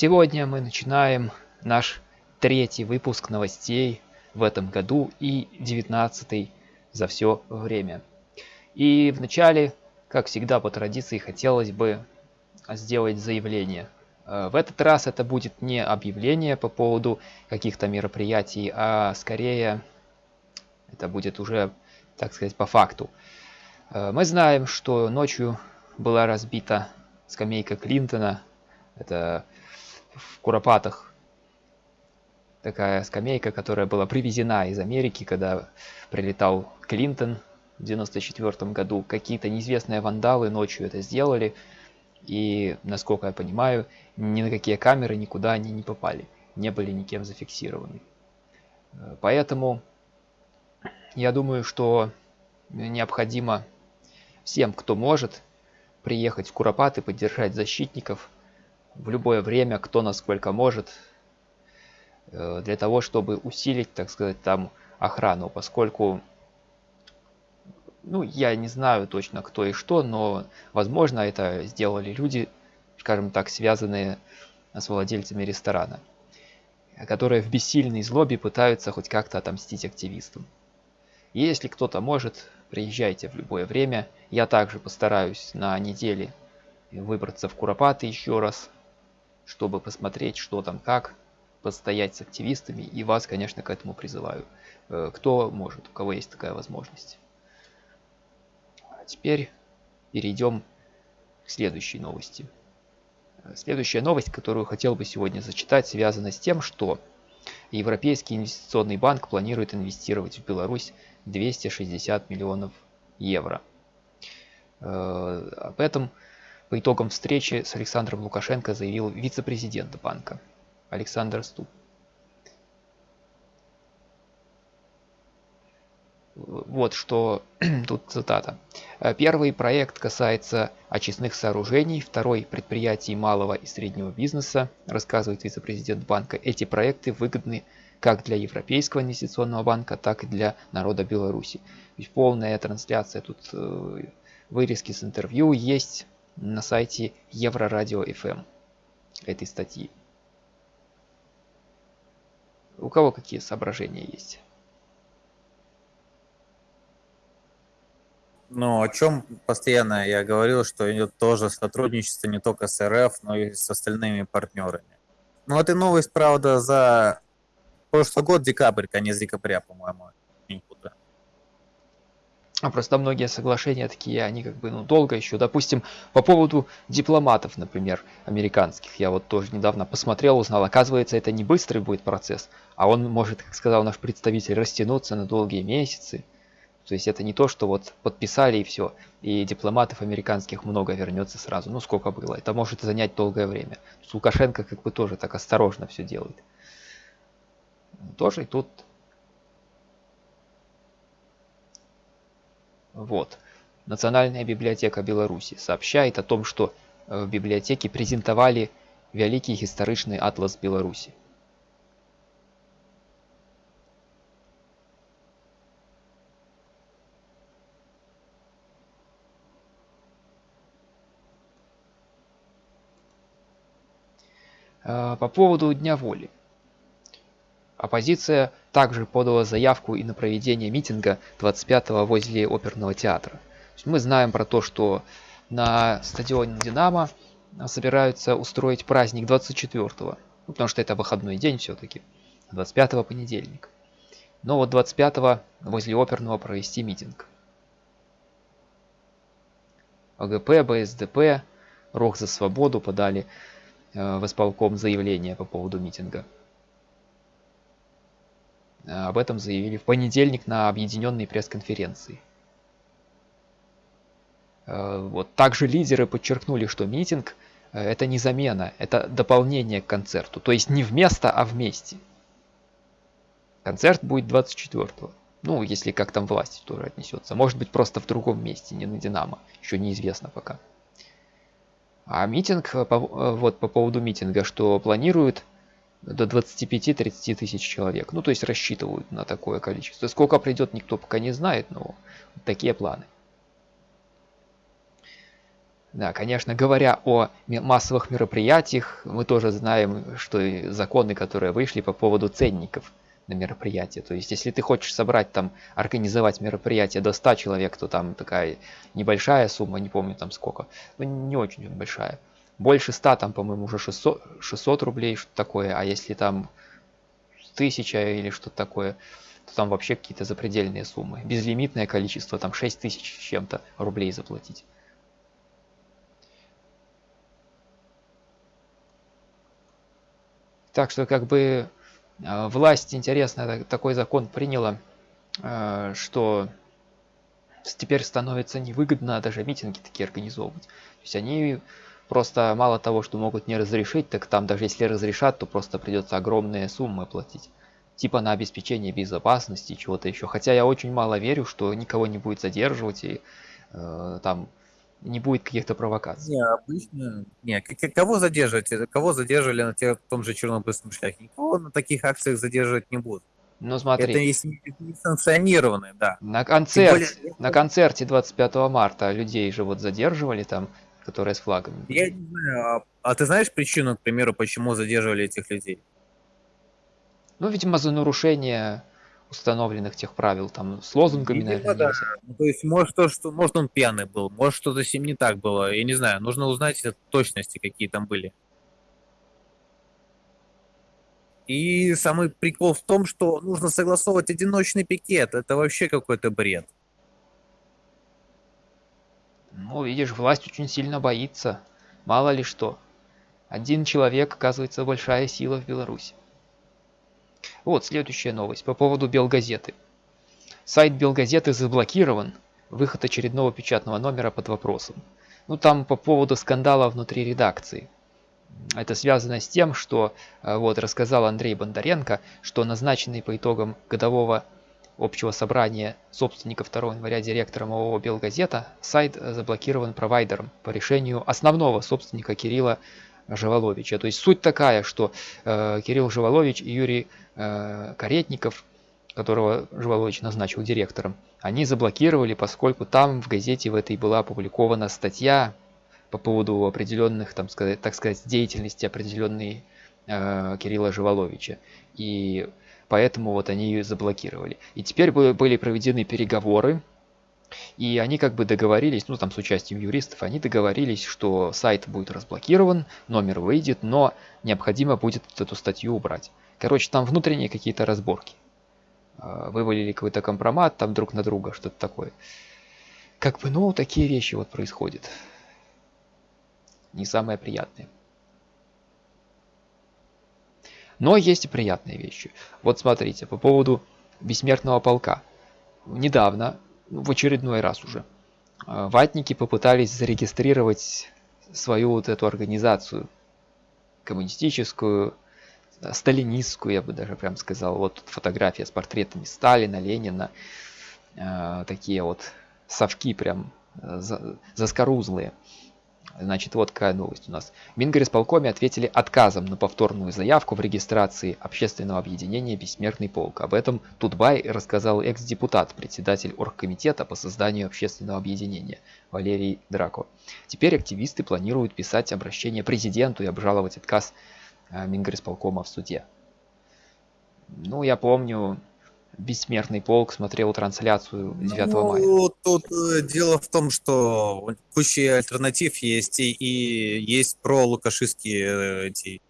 Сегодня мы начинаем наш третий выпуск новостей в этом году и девятнадцатый за все время. И вначале, как всегда по традиции, хотелось бы сделать заявление. Э, в этот раз это будет не объявление по поводу каких-то мероприятий, а скорее это будет уже, так сказать, по факту. Э, мы знаем, что ночью была разбита скамейка Клинтона. Это в Куропатах такая скамейка, которая была привезена из Америки, когда прилетал Клинтон в 94 году. Какие-то неизвестные вандалы ночью это сделали. И, насколько я понимаю, ни на какие камеры никуда они не попали. Не были никем зафиксированы. Поэтому я думаю, что необходимо всем, кто может, приехать в Куропаты, поддержать защитников в любое время, кто насколько может, э, для того, чтобы усилить, так сказать, там охрану, поскольку, ну, я не знаю точно кто и что, но, возможно, это сделали люди, скажем так, связанные с владельцами ресторана, которые в бессильной злобе пытаются хоть как-то отомстить активистам. Если кто-то может, приезжайте в любое время. Я также постараюсь на неделе выбраться в Куропаты еще раз, чтобы посмотреть, что там как, постоять с активистами. И вас, конечно, к этому призываю. Э, кто может, у кого есть такая возможность. А теперь перейдем к следующей новости. Э, следующая новость, которую хотел бы сегодня зачитать, связана с тем, что Европейский инвестиционный банк планирует инвестировать в Беларусь 260 миллионов евро. Э, об этом по итогам встречи с Александром Лукашенко заявил вице-президент банка Александр Ступ. Вот что тут цитата. Первый проект касается очистных сооружений, второй – предприятий малого и среднего бизнеса, рассказывает вице-президент банка. Эти проекты выгодны как для Европейского инвестиционного банка, так и для народа Беларуси. Ведь полная трансляция тут э, вырезки с интервью есть на сайте Еврорадио FM этой статьи. У кого какие соображения есть? Ну, о чем постоянно я говорил, что идет тоже сотрудничество не только с РФ, но и с остальными партнерами. Ну, это новость, правда, за прошлый год, декабрь, конец декабря, по-моему. А просто многие соглашения такие, они как бы ну, долго еще. Допустим, по поводу дипломатов, например, американских. Я вот тоже недавно посмотрел, узнал. Оказывается, это не быстрый будет процесс, а он может, как сказал наш представитель, растянуться на долгие месяцы. То есть это не то, что вот подписали и все, и дипломатов американских много вернется сразу. Ну сколько было. Это может занять долгое время. С Лукашенко как бы тоже так осторожно все делает тоже и тут вот. Национальная библиотека беларуси сообщает о том что э, в библиотеке презентовали великий гістарычны атлас беларуси э, по поводу дня воли Оппозиция также подала заявку и на проведение митинга 25-го возле оперного театра. Мы знаем про то, что на стадионе «Динамо» собираются устроить праздник 24-го, ну, потому что это выходной день все-таки, 25-го понедельник. Но вот 25-го возле оперного провести митинг. ОГП, БСДП, Рох за свободу подали э, в исполком заявление по поводу митинга. Э, об этом заявили в понедельник на объединенной пресс-конференции. Э, вот. Также лидеры подчеркнули, что митинг э, это не замена, это дополнение к концерту. То есть не вместо, а вместе. Концерт будет 24-го. Ну, если как там власть тоже отнесется. Может быть просто в другом месте, не на Динамо. Еще неизвестно пока. А митинг, вот по поводу митинга, что планируют до 25-30 тысяч человек. Ну, то есть рассчитывают на такое количество. Сколько придет, никто пока не знает, но такие планы. Да, конечно, говоря о массовых мероприятиях, мы тоже знаем, что законы, которые вышли по поводу ценников на мероприятие. То есть, если ты хочешь собрать там, организовать мероприятие до 100 человек, то там такая небольшая сумма, не помню там сколько, ну не очень большая. Больше 100 там, по-моему, уже 600, 600 рублей, что такое, а если там 1000 или что-то такое, то там вообще какие-то запредельные суммы. Безлимитное количество, там 6000 чем-то рублей заплатить. Так что как бы а, власть, интересно, такой закон приняла, а, что теперь становится невыгодно даже митинги такие организовывать. То есть они просто мало того, что могут не разрешить, так там даже если разрешат, то просто придется огромные суммы платить. Типа на обеспечение безопасности, чего-то еще. Хотя я очень мало верю, что никого не будет задерживать и э, там не будет каких-то провокаций. Не, обычно... Не, кого задерживать? Кого задерживали на те, том же Чернобыльском шляхе? Никого на таких акциях задерживать не будут. Ну смотри. Это если не санкционированные, да. На, концерт, более... на концерте 25 марта людей же вот задерживали там, которые с флагами. Я не знаю, а, а ты знаешь причину, к примеру, почему задерживали этих людей? Ну, видимо, за нарушение установленных тех правил, там, с лозунгами, Видимо, наверное, да. Ну, то есть, может, то, что, может, он пьяный был, может, что-то с ним не так было, я не знаю, нужно узнать точности, какие там были. И самый прикол в том, что нужно согласовывать одиночный пикет, это вообще какой-то бред. Ну, видишь, власть очень сильно боится, мало ли что. Один человек, оказывается, большая сила в Беларуси. Вот следующая новость по поводу Белгазеты. Сайт Белгазеты заблокирован. Выход очередного печатного номера под вопросом. Ну там по поводу скандала внутри редакции. Это связано с тем, что э, вот рассказал Андрей Бондаренко, что назначенный по итогам годового общего собрания собственников 2 января директором ООО «Белгазета» сайт заблокирован провайдером по решению основного собственника Кирилла Живоловича. То есть суть такая, что э, Кирилл Живолович и Юрий э, Каретников, которого Живолович назначил директором, они заблокировали, поскольку там в газете в этой была опубликована статья по поводу определенных, там, так сказать, деятельности определенной э, Кирилла Живоловича. И поэтому вот они ее заблокировали. И теперь были проведены переговоры и они как бы договорились, ну там с участием юристов, они договорились, что сайт будет разблокирован, номер выйдет, но необходимо будет эту статью убрать. Короче, там внутренние какие-то разборки. А, вывалили какой-то компромат там друг на друга, что-то такое. Как бы, ну, такие вещи вот происходят. Не самые приятные. Но есть и приятные вещи. Вот смотрите, по поводу бессмертного полка. Недавно в очередной раз уже. А, ватники попытались зарегистрировать свою вот эту организацию коммунистическую, сталинистскую, я бы даже прям сказал. Вот тут фотография с портретами Сталина, Ленина. Э, такие вот совки прям э, заскорузлые. Значит, вот какая новость у нас. Мингорисполкоме ответили отказом на повторную заявку в регистрации общественного объединения «Бессмертный полк». Об этом Тутбай рассказал экс-депутат, председатель оргкомитета по созданию общественного объединения Валерий Драко. Теперь активисты планируют писать обращение президенту и обжаловать отказ э, Мингорисполкома в суде. Ну, я помню, Бессмертный полк смотрел трансляцию 9 ну, мая. Тут э, дело в том, что куча альтернатив есть и, и есть про лукашистские э, эти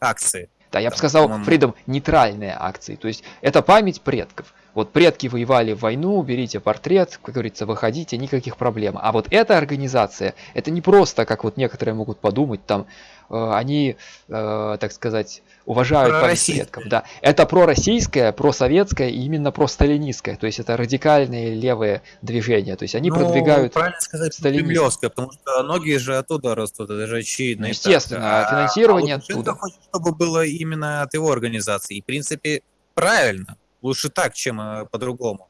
акции. Да, я бы сказал, Фридом, нейтральные акции. То есть это память предков. Вот предки воевали в войну, берите портрет, как говорится, выходите, никаких проблем. А вот эта организация, это не просто, как вот некоторые могут подумать, там, э, они, э, так сказать, уважают память предков. Да. Это пророссийское, просоветское и именно просталинистское. То есть это радикальные левые движения. То есть они ну, продвигают правильно сказать, кремлевское, потому что многие же оттуда растут, это же очевидно. Ну, естественно, а, финансирование а оттуда. хочет, чтобы было именно от его организации. И, в принципе, правильно. Лучше так, чем э, по-другому,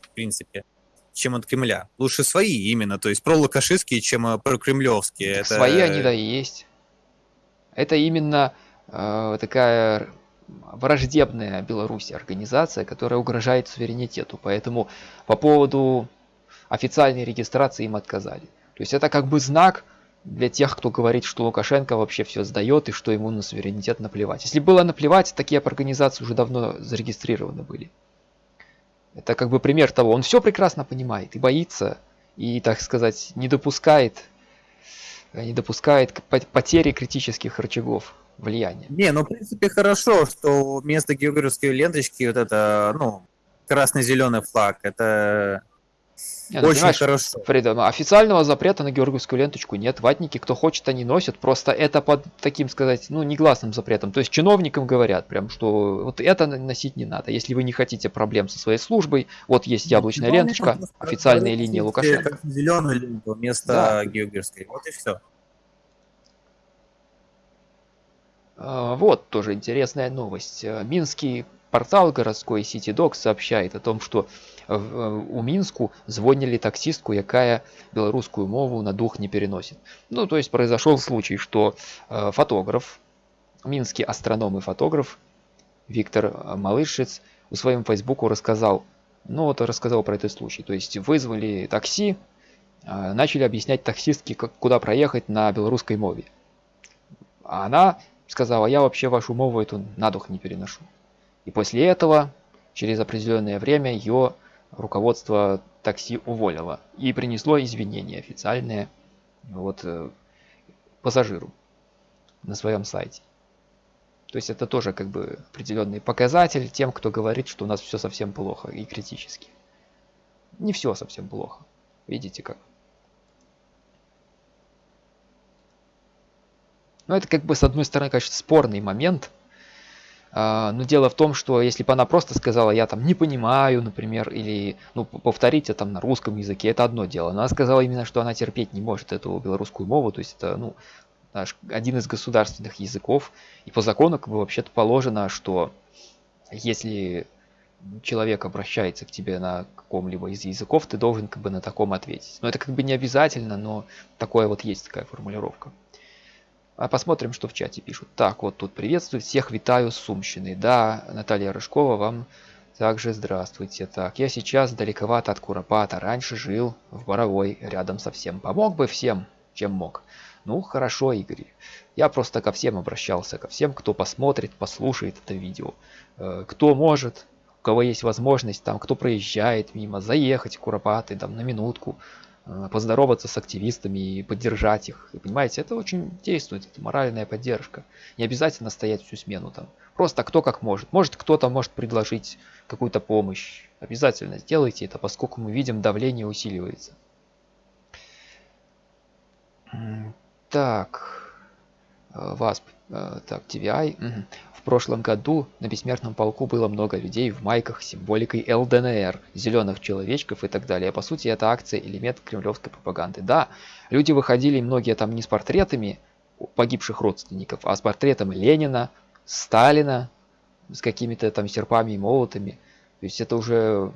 в принципе, чем от Кремля. Лучше свои именно, то есть пролукашистские, чем э, прокремлевские. Это... Свои они, да, и есть. Это именно э, такая враждебная Беларуси организация, которая угрожает суверенитету. Поэтому по поводу официальной регистрации им отказали. То есть это как бы знак, для тех, кто говорит, что Лукашенко вообще все сдает и что ему на суверенитет наплевать. Если было наплевать, такие организации уже давно зарегистрированы были. Это как бы пример того, он все прекрасно понимает и боится, и, так сказать, не допускает, не допускает потери критических рычагов влияния. Не, ну в принципе хорошо, что вместо географской ленточки вот это, ну, красный-зеленый флаг, это нет, Очень хорошо. Фрида, ну, официального запрета на георгиевскую ленточку нет. Ватники, кто хочет, они носят. Просто это под таким сказать, ну, негласным запретом. То есть чиновникам говорят прям, что вот это носить не надо. Если вы не хотите проблем со своей службой, вот есть яблочная ну, ленточка, официальная линия Лукашенко. Зеленую ленту вместо да. георгиевской. Вот и все. А, вот тоже интересная новость. Минский портал городской CityDoc сообщает о том, что у мінску звонили таксистку якая беларускую мову на дух не переносит. Ну то есть произошел случай что э, фотограф минский астроном и фотограф виктор э, малышец у своем фейсбуку рассказал ну вот рассказал про этот случай. То есть вызвали такси э, начали объяснять таксистке как куда проехать на белорусской мове. А она сказала я вообще вашу мову эту на дух не переношу и после этого через определенное время ее руководство такси уволило и принесло извинения официальные вот э, пассажиру на своем сайте. То есть это тоже как бы определенный показатель тем, кто говорит, что у нас все совсем плохо и критически. Не все совсем плохо. Видите как? Но это как бы с одной стороны, конечно, спорный момент – но дело в том, что если бы она просто сказала, я там не понимаю, например, или ну, повторить это там на русском языке, это одно дело. Но она сказала именно, что она терпеть не может эту белорусскую мову, то есть это ну, наш, один из государственных языков. И по закону как бы вообще-то положено, что если человек обращается к тебе на каком-либо из языков, ты должен как бы на таком ответить. Но это как бы не обязательно, но такое вот есть такая формулировка. А посмотрим, что в чате пишут. Так, вот тут приветствую всех, витаю с Сумщины. Да, Наталья Рыжкова, вам также здравствуйте. Так, я сейчас далековато от Куропата. Раньше жил в Боровой, рядом со всем. Помог бы всем, чем мог. Ну, хорошо, Игорь. Я просто ко всем обращался, ко всем, кто посмотрит, послушает это видео. Э, кто может, у кого есть возможность, там, кто проезжает мимо, заехать в Куропаты, там, на минутку, поздороваться с активистами и поддержать их. И понимаете, это очень действует, это моральная поддержка. Не обязательно стоять всю смену там. Просто кто как может. Может кто-то может предложить какую-то помощь. Обязательно сделайте это, поскольку мы видим, давление усиливается. Так, э, ВАСП, э, так, TVI. Угу. В прошлом году на бессмертном полку было много людей в майках с символикой ЛДНР, зеленых человечков и так далее. По сути, это акция элемент кремлевской пропаганды. Да, люди выходили, многие там не с портретами погибших родственников, а с портретом Ленина, Сталина, с какими-то там серпами и молотами. То есть это уже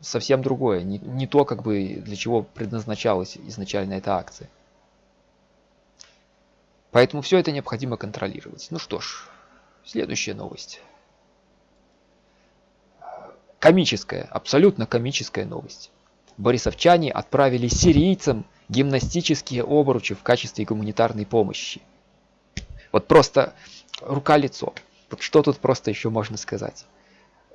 совсем другое, не, не то, как бы для чего предназначалась изначально эта акция. Поэтому все это необходимо контролировать. Ну что ж, Следующая новость. Комическая, абсолютно комическая новость. Борисовчане отправили сирийцам гимнастические обручи в качестве гуманитарной помощи. Вот просто рука-лицо. Вот что тут просто еще можно сказать?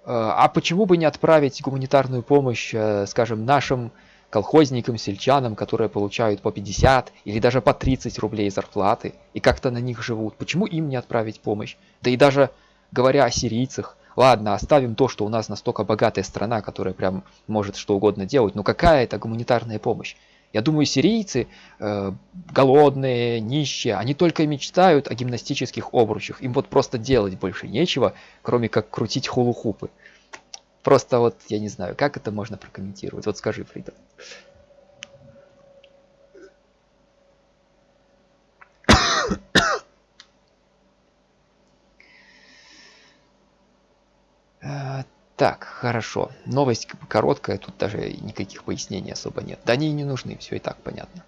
А почему бы не отправить гуманитарную помощь, э, скажем, нашим колхозникам, сельчанам, которые получают по 50 или даже по 30 рублей зарплаты и как-то на них живут. Почему им не отправить помощь? Да и даже говоря о сирийцах, ладно, оставим то, что у нас настолько богатая страна, которая прям может что угодно делать, но какая это гуманитарная помощь? Я думаю, сирийцы, э, голодные, нищие, они только мечтают о гимнастических обручах. Им вот просто делать больше нечего, кроме как крутить хулухупы. Просто вот, я не знаю, как это можно прокомментировать. Вот скажи, Фрида. Э, так, хорошо. Новость короткая, тут даже никаких пояснений особо нет. Да они и не нужны, все и так понятно.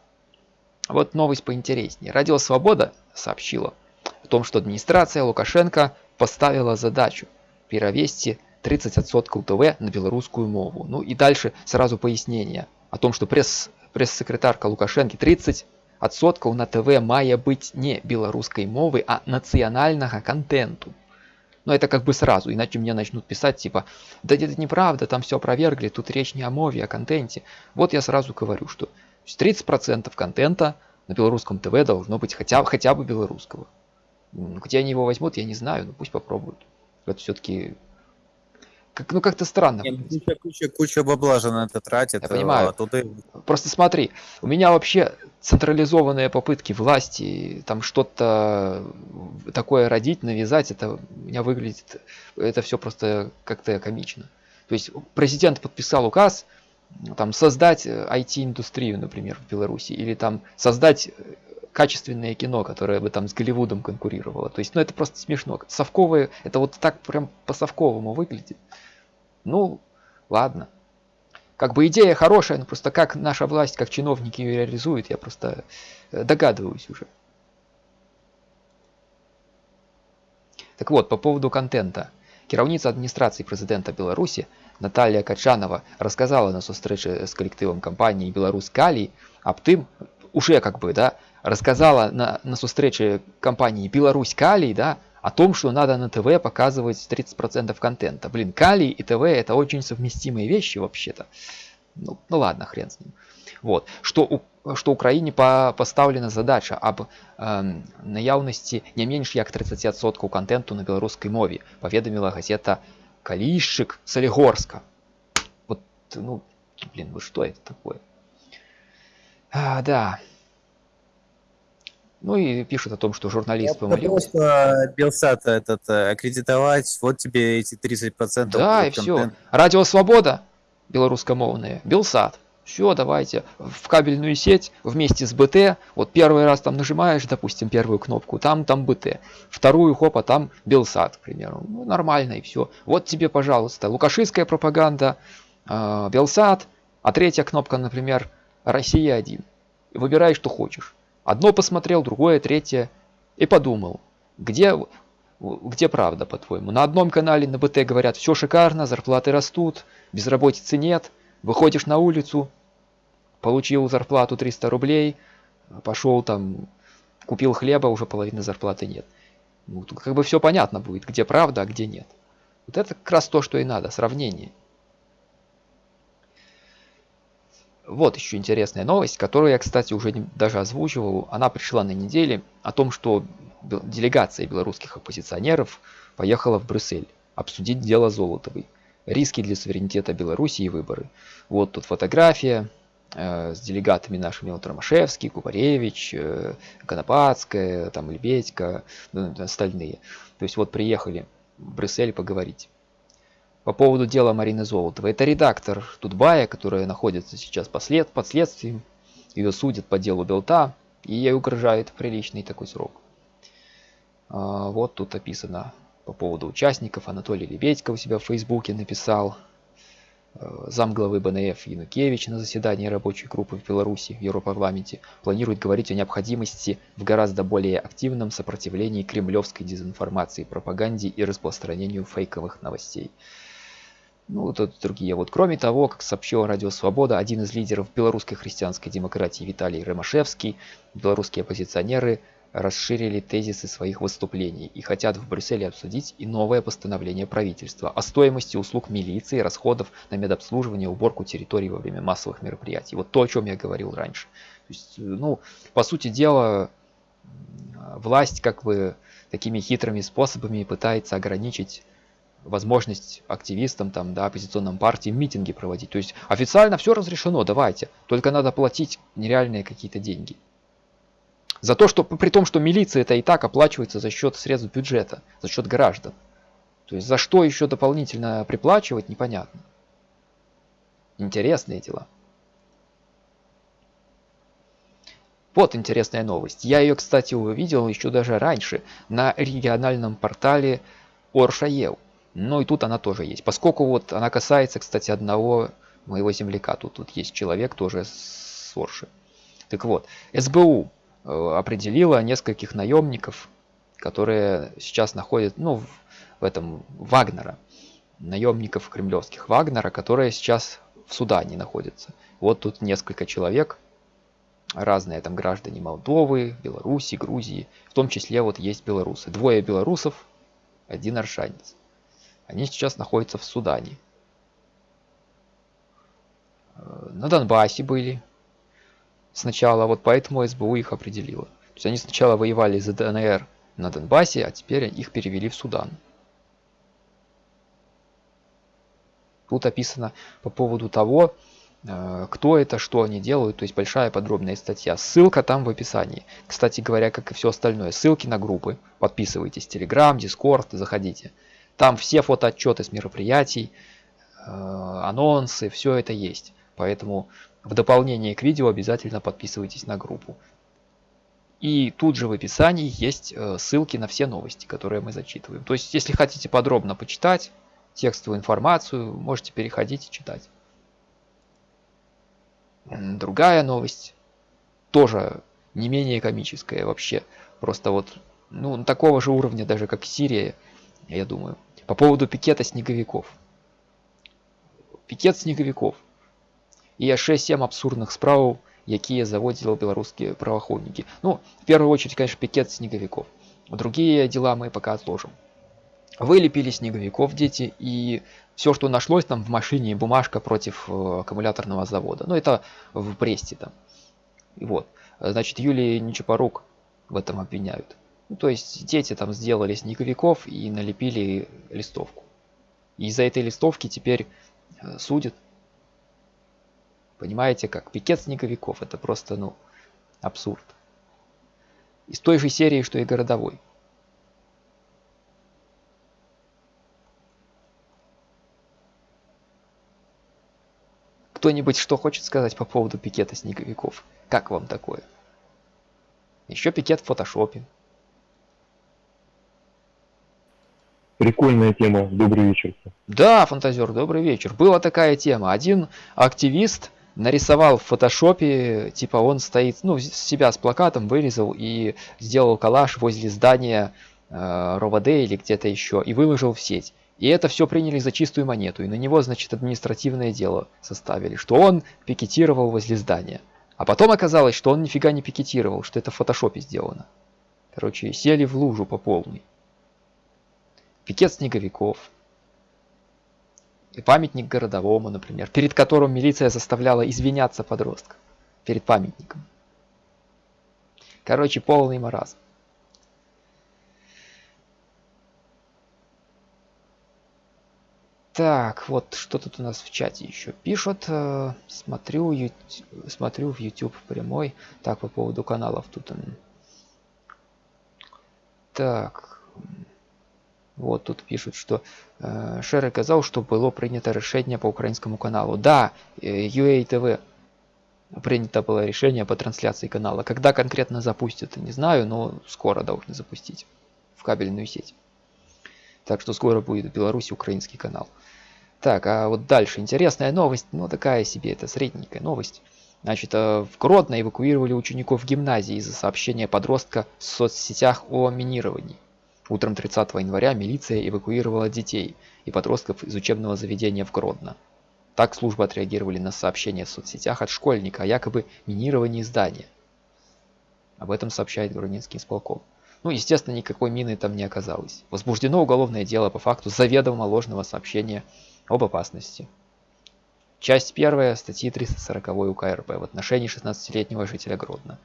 Вот новость поинтереснее. Радио Свобода сообщила о том, что администрация Лукашенко поставила задачу перевести 30% ТВ на белорусскую мову. Ну и дальше сразу пояснение о том, что пресс, пресс-секретарка Лукашенко 30 адсоткаў на ТВ мае быть не беларускай мовы, а нацыянальнага контенту. Но это как бы сразу, иначе мне начнут писать типа, да это неправда, там все опровергли, тут речь не о мове, а о контенте. Вот я сразу говорю, что 30% контента на белорусском ТВ должно быть хотя, хотя бы белорусского. Где они его возьмут, я не знаю, но пусть попробуют. Это все-таки как, ну как-то странно. Не, ну, куча, куча, куча бабла же на это тратит. Я понимаю. А туда... Просто смотри, у меня вообще централизованные попытки власти там что-то такое родить, навязать, это у меня выглядит, это все просто как-то комично. То есть президент подписал указ, там создать IT-индустрию, например, в Беларуси, или там создать качественное кино, которое бы там с Голливудом конкурировало. То есть, ну это просто смешно. Совковые, это вот так прям по-совковому выглядит. Ну, ладно. Как бы идея хорошая, но просто как наша власть, как чиновники ее реализуют, я просто э, догадываюсь уже. Так вот, по поводу контента. Кіраўніца адміністрацыі прэзідэнта Беларусі Наталья Качанова рассказала на сустрэчы з калектывам кампаніі Беларусь Калій аб тым, уже как бы, да, рассказала на, на сустрэче компании Беларусь Калий, да, о том, что надо на ТВ показывать 30% контента. Блин, Калий и ТВ это очень совместимые вещи вообще-то. Ну, ну ладно, хрен с ним. Вот. Что, у, что Украине по, поставлена задача об э, наявности не меньше як 30% контенту на белорусской мове, поведомила газета Калийщик Солигорска. Вот, ну, блин, вы что это такое? А, да, ну и пишут о том, что журналист Я помолился. Просто Белсат этот э, аккредитовать, вот тебе эти 30%. Да, и все. Радио Свобода, белорусскомовные, Белсат. Все, давайте в кабельную сеть вместе с БТ. Вот первый раз там нажимаешь, допустим, первую кнопку, там там БТ. Вторую, хопа, там Белсат, к примеру. Ну, нормально и все. Вот тебе, пожалуйста, лукашистская пропаганда, э, Белсат, а третья кнопка, например, Россия 1. Выбирай, что хочешь. Одно посмотрел, другое, третье. И подумал, где, где правда, по-твоему? На одном канале на БТ говорят, все шикарно, зарплаты растут, безработицы нет. Выходишь на улицу, получил зарплату 300 рублей, пошел там, купил хлеба, уже половины зарплаты нет. Ну, как бы все понятно будет, где правда, а где нет. Вот это как раз то, что и надо, сравнение. Вот еще интересная новость, которую я, кстати, уже даже озвучивал. Она пришла на неделе о том, что делегация белорусских оппозиционеров поехала в Брюссель обсудить дело Золотовой. Риски для суверенитета Беларуси и выборы. Вот тут фотография э, с делегатами нашими вот Ромашевский, Кубаревич, э, Конопадская, там Лебедька, ну, остальные. То есть вот приехали в Брюссель поговорить по поводу дела Марины Золотовой. Это редактор Тутбая, которая находится сейчас послед, под следствием. Ее судят по делу Белта, и ей угрожает приличный такой срок. А, вот тут описано по поводу участников. Анатолий Лебедько у себя в Фейсбуке написал. А, замглавы БНФ Янукевич на заседании рабочей группы в Беларуси в Европарламенте планирует говорить о необходимости в гораздо более активном сопротивлении кремлевской дезинформации, пропаганде и распространению фейковых новостей. Ну, тут другие. Вот, кроме того, как сообщил Радио Свобода, один из лидеров белорусской христианской демократии Виталий Ромашевский, белорусские оппозиционеры расширили тезисы своих выступлений и хотят в Брюсселе обсудить и новое постановление правительства о стоимости услуг милиции, расходов на медобслуживание, уборку территорий во время массовых мероприятий. Вот то, о чем я говорил раньше. То есть, ну, по сути дела, власть как бы такими хитрыми способами пытается ограничить возможность активистам, там, да, оппозиционным партиям митинги проводить. То есть официально все разрешено, давайте. Только надо платить нереальные какие-то деньги. За то, что при том, что милиция это и так оплачивается за счет средств бюджета, за счет граждан. То есть за что еще дополнительно приплачивать, непонятно. Интересные дела. Вот интересная новость. Я ее, кстати, увидел еще даже раньше на региональном портале Оршаев. Ну и тут она тоже есть. Поскольку вот она касается, кстати, одного моего земляка. Тут, тут есть человек тоже с Орши. Так вот, СБУ э, определила нескольких наемников, которые сейчас находят, ну, в, в этом Вагнера. Наемников кремлевских Вагнера, которые сейчас в Судане находятся. Вот тут несколько человек разные там граждане Молдовы, Беларуси, Грузии. В том числе вот есть белорусы. Двое белорусов, один аршанец. Они сейчас находятся в Судане. Э, на Донбассе были сначала, вот поэтому СБУ их определила. То есть они сначала воевали за ДНР на Донбассе, а теперь их перевели в Судан. Тут описано по поводу того, э, кто это, что они делают, то есть большая подробная статья. Ссылка там в описании. Кстати говоря, как и все остальное, ссылки на группы. Подписывайтесь, Telegram, Discord, заходите. Там все фотоотчеты с мероприятий, э, анонсы, все это есть. Поэтому в дополнение к видео обязательно подписывайтесь на группу. И тут же в описании есть э, ссылки на все новости, которые мы зачитываем. То есть, если хотите подробно почитать текстовую информацию, можете переходить и читать. Другая новость, тоже не менее комическая вообще. Просто вот, ну, такого же уровня даже, как Сирия, я думаю. По поводу пикета снеговиков. Пикет снеговиков – і яшчэ сем абсурдных справаў якія заводзілі беларускія праваахоўнікі ну в первую очередь конечно пикет снеговиков другие дела мы пока отложим вылепили снеговиков дети и все что нашлось там в машине бумажка против э, аккумуляторного завода ну это в бресте там и вот значит юлии нечапорук в этом обвиняют ну, то есть дети там сделали снеговиков и налепили листовку и из-за этой листовки теперь э, судят Понимаете, как пикет снеговиков. Это просто, ну, абсурд. Из той же серии, что и городовой. Кто-нибудь что хочет сказать по поводу пикета снеговиков? Как вам такое? Еще пикет в фотошопе. Прикольная тема. Добрый вечер. Да, фантазер, добрый вечер. Была такая тема. Один активист нарисовал в фотошопе, типа он стоит, ну, себя с плакатом вырезал и сделал коллаж возле здания э, РОВД или где-то еще и выложил в сеть. И это все приняли за чистую монету, и на него, значит, административное дело составили, что он пикетировал возле здания. А потом оказалось, что он нифига не пикетировал, что это в фотошопе сделано. Короче, сели в лужу по полной. Пикет снеговиков, и памятник городовому, например, перед которым милиция заставляла извиняться подростка. Перед памятником. Короче, полный маразм. Так, вот что тут у нас в чате еще пишут. Э, смотрю, смотрю в YouTube прямой. Так, по поводу каналов тут. Так. Вот тут пишут, что э, Шеры казаў, што было прынята рашэнне по украинскому каналу. Да, э, UATV принято было решение по трансляции канала. Когда конкретно запустят, не знаю, но скоро должны запустить в кабельную сеть. Так что скоро будет в Беларуси украинский канал. Так, а вот дальше интересная новость, ну такая себе, это средненькая новость. Значит, э, в Гродно эвакуировали учеников гимназии из-за сообщения подростка в соцсетях о минировании. Утром 30 января милиция эвакуировала детей и подростков из учебного заведения в Гродно. Так службы отреагировали на сообщение в соцсетях от школьника о якобы минировании здания. Об этом сообщает Гродненский исполком. Ну, естественно, никакой мины там не оказалось. Возбуждено уголовное дело по факту заведомо ложного сообщения об опасности. Часть первая статьи 340 УК РП в отношении 16-летнего жителя Гродно.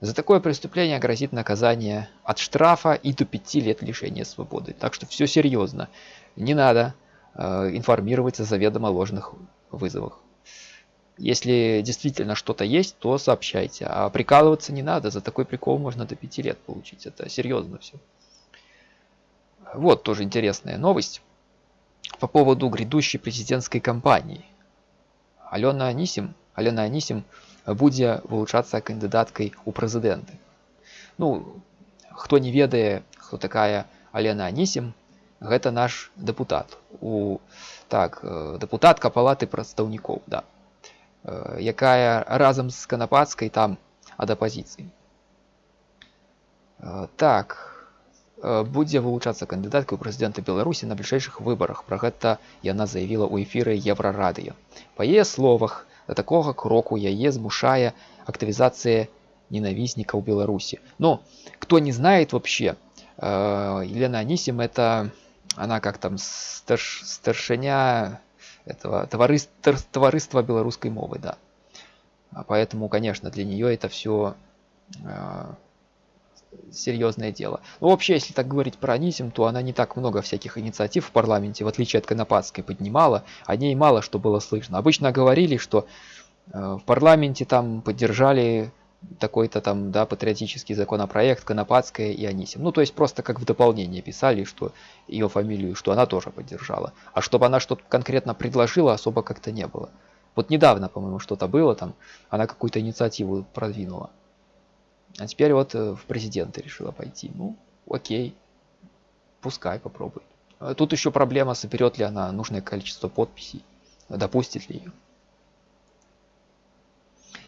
За такое преступление грозит наказание от штрафа и до 5 лет лишения свободы. Так что все серьезно. Не надо э, информировать о заведомо ложных вызовах. Если действительно что-то есть, то сообщайте. А прикалываться не надо. За такой прикол можно до 5 лет получить. Это серьезно все. Вот тоже интересная новость по поводу грядущей президентской кампании. Алена Анисим, Алена Анисим будзе вылучацца кандыдаткай у прэзідэнты ну хто не ведае хто такая алена анісім гэта наш депутат у так э, депутатка палаты прадстаўнікоў да э, якая разам з канапацкай там ад апазіцыі э, так будзе вылучацца кандыдаткай у прэзідэнта беларусі на бліжэйшых выбарах пра гэта яна заявіла ў эфіры еўрарадыё па яе словах да такога кроку яе змушае актывізацыя ненависника у Беларуси. Но кто не знает вообще, э, Елена Анисим это она как там старш, старшиня этого товариства, товариства белорусской мовы, да. А поэтому, конечно, для нее это все э, серьезное дело. Ну, вообще, если так говорить про Анисим, то она не так много всяких инициатив в парламенте, в отличие от Конопадской, поднимала. О ней мало что было слышно. Обычно говорили, что э, в парламенте там поддержали такой-то там, да, патриотический законопроект, Конопадская и Анисим. Ну, то есть просто как в дополнение писали, что ее фамилию, что она тоже поддержала. А чтобы она что-то конкретно предложила, особо как-то не было. Вот недавно, по-моему, что-то было там, она какую-то инициативу продвинула. А теперь вот э, в президенты решила пойти. Ну, окей, пускай попробует. А тут еще проблема, соберет ли она нужное количество подписей, допустит ли ее.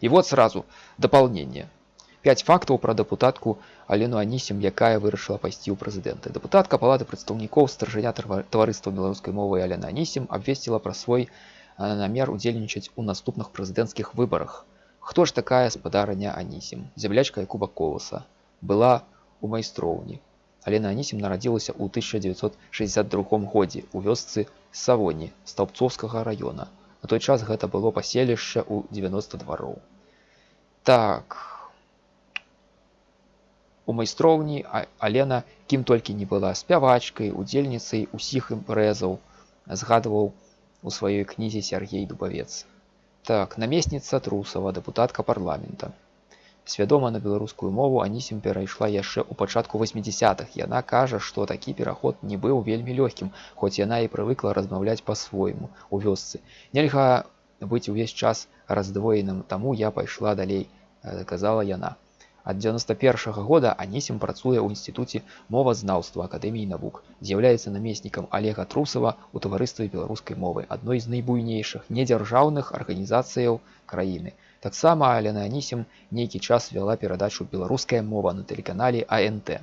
І вот сразу дополнение. Пять фактаў пра дэпутатку Алену Анісім, якая вырашыла пайсці ў прэзідэнты. Дэпутатка палаты прадстаўнікоў старжаня таварыства беларускай мовы Алена Анісім абвесціла пра свой намер удзельнічаць у наступных прэзідэнцкіх выбарах. Хто ж такая спадарыня Анісім? Зямлячка Якуба Коласа была у майстроўні. Алена Анісім нарадзілася ў 1962 годзе у вёсцы Савоні стаўбцовскага района. На той час гэта было паселішча ў 90 двароў. Так у майстроўні Алена кім толькі не была спявачкай, удзельніцай усіх імпрэзаў, згадваў у сваёй кнізе Сергей Дубавец. Так, намесніца Трусава, дэпутатка парламента. Свядома на беларускую мову Анісім перайшла яшчэ ў пачатку 80-х. Яна кажа, што такі пераход не быў вельмі лёгкім, хоць яна і прывыкла размаўляць па-свойму у вёсцы. Нельга быць увесь час раздвоеным, таму я пайшла далей, казала яна. Ад 91 -го года Анісім працуе ў інстытуце мовазнаўства акадэміі навук, з'яўляецца намеснікам Олега Трусава ў таварыстве беларускай мовы, адной з найбуйнейшых недзяржаўных арганізацыяў краіны. Таксама Алена Анісім нейкі час вяла перадачу беларуская мова на тэлеканале АНТ.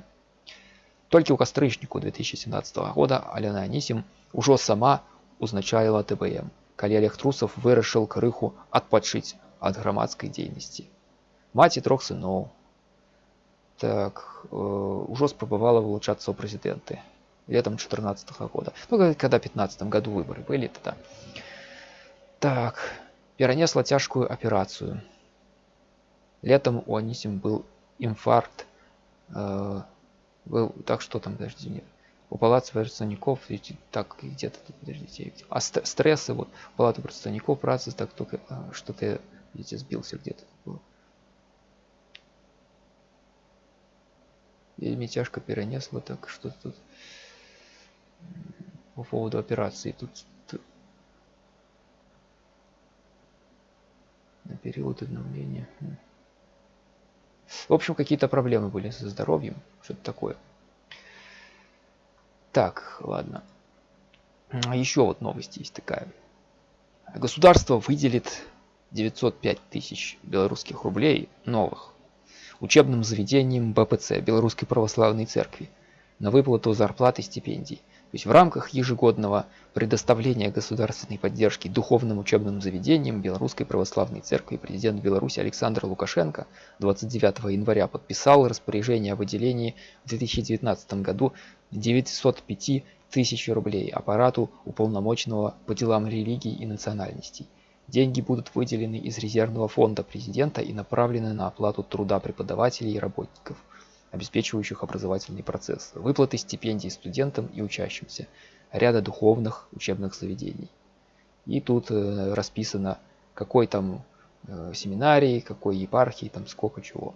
Толькі ў кастрычніку 2017 года Алена Анісім ужо сама узначаліла ТБМ, калі Олег Трусов вырашыў крыху адпачыць ад грамадскай дзейнасці. Маці трох сыноў. так, э, ужо спрабавала вылучацца ў прэзідэнты летом 14 -го года. Ну, когда в 15 году выборы были тогда. Так, перенесла тяжкую операцию. Летом у Анисим был инфаркт. Э, был, так что там, подожди, нет. У палаты представников, так, где-то, подождите, а стрессы, вот, палата представников, працы, так, только э, что-то, видите, сбился где-то Вельми тяжко перенесла, так, что тут по поводу операции. Тут на период обновления. В общем, какие-то проблемы были со здоровьем, что-то такое. Так, ладно. Еще вот новость есть такая. Государство выделит 905 тысяч белорусских рублей новых учебным заведениям БПЦ, Белорусской Православной Церкви, на выплату зарплат и стипендий – то есть в рамках ежегодного предоставления государственной поддержки духовным учебным заведениям Белорусской Православной Церкви президент Беларуси Александр Лукашенко 29 января подписал распоряжение о выделении в 2019 году 905 тысяч рублей аппарату уполномоченного по делам религий и национальностей. Деньги будут выделены из резервного фонда президента и направлены на оплату труда преподавателей и работников – обеспечивающих образовательный процесс, выплаты стипендий студентам и учащимся, ряда духовных учебных заведений. И тут э, расписано, какой там э, семинарий, какой епархии, там сколько чего.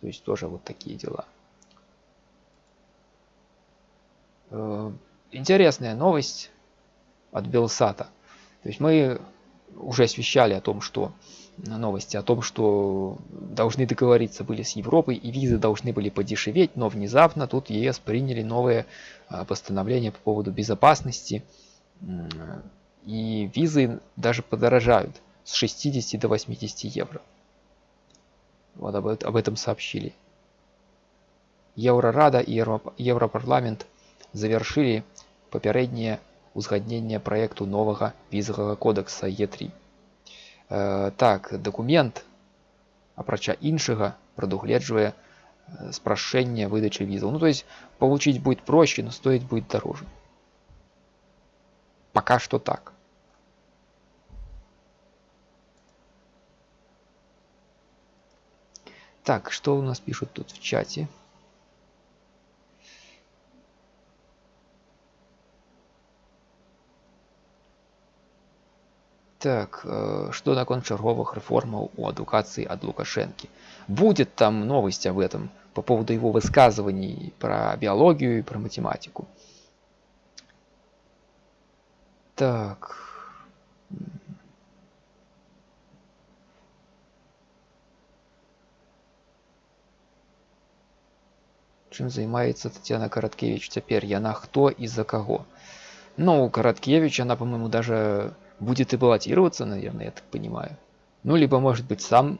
То есть тоже вот такие дела. Э, интересная новость от Белсата. То есть мы уже освещали о том, что новости о том, что должны договориться были с Европой и визы должны были подешеветь, но внезапно тут ЕС приняли новое а, постановление по поводу безопасности и визы даже подорожают с 60 до 80 евро. Вот об, об этом сообщили. Еврорада и Европарламент завершили попереднее узгаднение проекту нового визового кодекса Е3. э, так дакумент апрача іншага прадугледжвае спрашэнне выдачи визов ну то есть получить будет проще но стоить будет дороже. Пока что так. Так что у нас пишут тут в чате Так, э, что наконт чарговых реформаў у адукацыі ад Лукашэнкі. Будет там новость об этом по поводу его высказываний про биологию и про математику. Так. Чым займаецца Татьяна Караткевич цяпер яна хто і за каго ну Караткевич она по-моему даже будет и баллотироваться, наверное, я так понимаю. Ну, либо, может быть, сам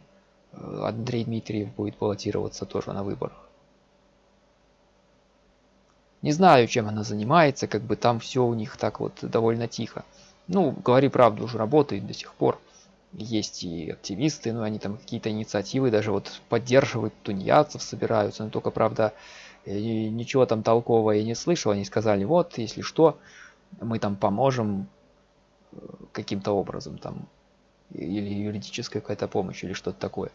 э, Андрей Дмитриев будет баллотироваться тоже на выборах. Не знаю, чем она занимается, как бы там все у них так вот довольно тихо. Ну, говори правду, уже работает до сих пор. Есть и активисты, но они там какие-то инициативы даже вот поддерживают тунеядцев, собираются. Но только, правда, ничего там толкового я не слышал. Они сказали, вот, если что, мы там поможем, каким-то образом там или юридическая какая-то помощь или что-то такое.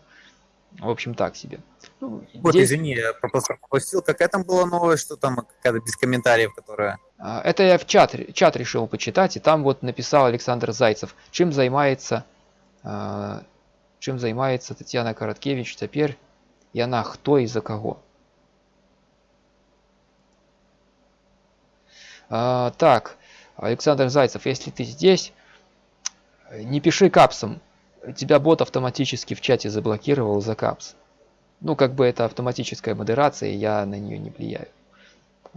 В общем, так себе. Ну, вот, здесь... извини, я пропустил. Какая там была новость, что там какая-то без комментариев, которая... А, это я в чат, чат решил почитать, и там вот написал Александр Зайцев, чем занимается, а, чем занимается Татьяна Короткевич теперь, и она кто и за кого. А, так, Александр Зайцев, если ты здесь, не пиши капсом. Тебя бот автоматически в чате заблокировал за капс. Ну, как бы это автоматическая модерация, я на нее не влияю.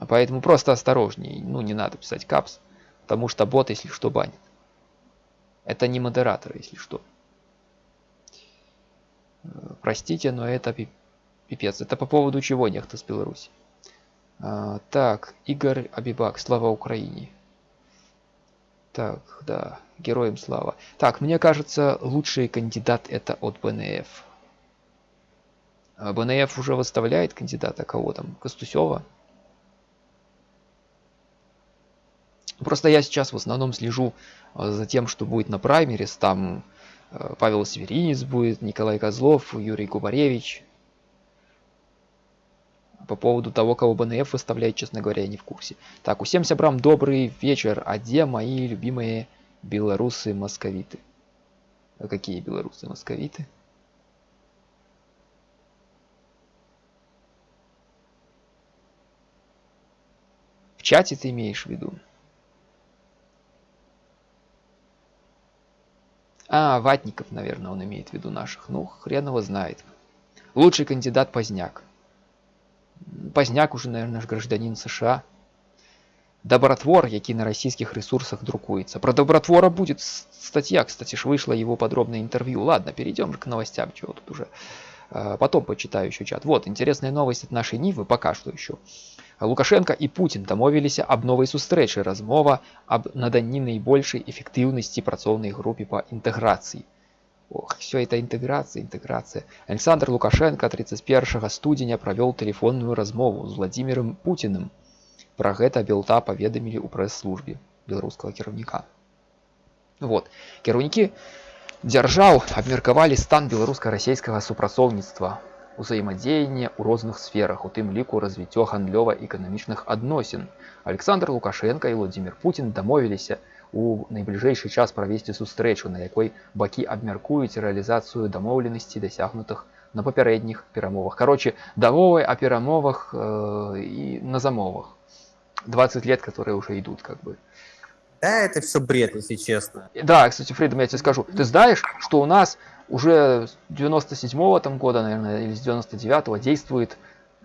Поэтому просто осторожнее. Ну, не надо писать капс, потому что бот, если что, банит. Это не модератор, если что. Простите, но это пипец. Это по поводу чего нехто с Беларуси. А, так, Игорь Абибак, слава Украине. Так, да, героям слава. Так, мне кажется, лучший кандидат это от БНФ. А БНФ уже выставляет кандидата кого там? Костусева? Просто я сейчас в основном слежу а, за тем, что будет на праймерис. Там а, Павел Северинец будет, Николай Козлов, Юрий Губаревич. По поводу того, кого БНФ выставляет, честно говоря, я не в курсе. Так, усем сябрам добрый вечер. А где мои любимые белорусы-московиты? А какие белорусы-московиты? В чате ты имеешь в виду? А, Ватников, наверное, он имеет в виду наших. Ну, хрен его знает. Лучший кандидат Поздняк Пазняк уже, наверное, наш гражданин США. Добротвор, які на российских ресурсах друкуется. Про Добротвора будет статья, кстати, ж вышла его подробное интервью. Ладно, перейдем к новостям, чего тут уже. А, потом почитаю еще чат. Вот, интересная новость от нашей Нивы, пока что еще. Лукашенко и Путин домовились об новой сустрэчы размова об наданні найбольшай эффективности працоўнай группе по интеграции. Ох, все это интеграция, интеграция. Александр Лукашенко 31 студеня провел телефонную размову с Владимиром Путиным. Про гэта белта паведамілі ў прэс-службе беларускага кіраўніка. Вот. Кіраўнікі дзяржаў абмеркавалі стан беларуска-расійскага супрацоўніцтва, узаемадзеяння ў розных сферах, у тым ліку развіццё гандлёва-эканамічных адносін. Александр Лукашенко і Владимир Путин дамовіліся, у найбліжэйшы час правесці сустрэчу на якой бакі абмяркуюць рэалізацыю дамоўленасці дасягнутых на папярэдніх перамовах короче давовай о перамовах э, и на замовах 20 лет которые уже идут как бы да это все бред если честно да кстати фридом я тебе скажу ты знаешь что у нас уже 97 -го там года наверное или с 99 -го действует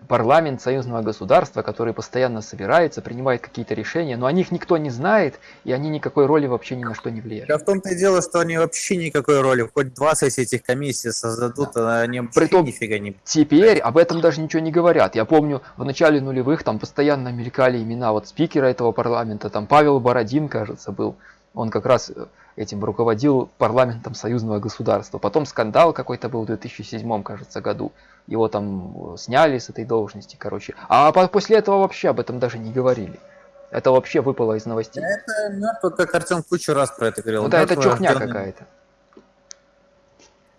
парламент союзного государства, который постоянно собирается, принимает какие-то решения, но о них никто не знает, и они никакой роли вообще ни на что не влияют. Да в том-то и дело, что они вообще никакой роли, хоть 20 этих комиссий создадут, да. они вообще Притом, нифига не... Теперь об этом даже ничего не говорят. Я помню, в начале нулевых там постоянно мелькали имена вот спикера этого парламента, там Павел Бородин, кажется, был, Он как раз э, этим руководил парламентом союзного государства. Потом скандал какой-то был в 2007, кажется, году. Его там э, сняли с этой должности, короче. А после этого вообще об этом даже не говорили. Это вообще выпало из новостей. Это мертво, как Артем кучу раз про это говорил. Ну да, это чухня какая-то.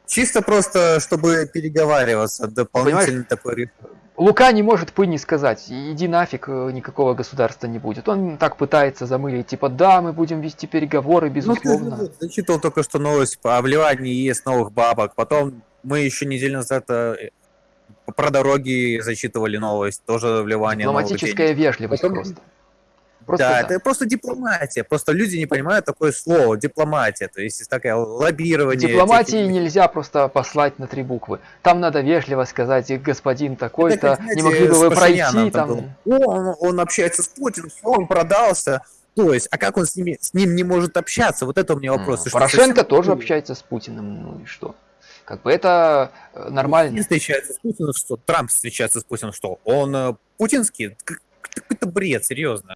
Чисто просто, чтобы переговариваться, дополнительный Понимаешь, такой Лука не может пыни сказать, иди нафиг, э, никакого государства не будет. Он так пытается замылить, типа, да, мы будем вести переговоры, безусловно. Ну, ты зачитал только что новость о вливании ЕС новых бабок, потом мы еще неделю назад э, про дороги зачитывали новость, тоже вливание Дипломатическая вежливость потом... просто. Просто да, да, это просто дипломатия. Просто люди не понимают такое слово дипломатия. То есть такое лоббирование. Дипломатии этих... нельзя просто послать на три буквы. Там надо вежливо сказать, господин такой-то, не могли бы вы пройти там. Он, он общается с Путиным, он продался. То есть, а как он с, ними, с ним не может общаться? Вот это у меня вопрос. Порошенко тоже общается с Путиным, ну и что? Как бы это э, нормально. Он встречается с Путиным, что Трамп встречается с Путиным, что он э, путинский? Какой-то бред, серьезно.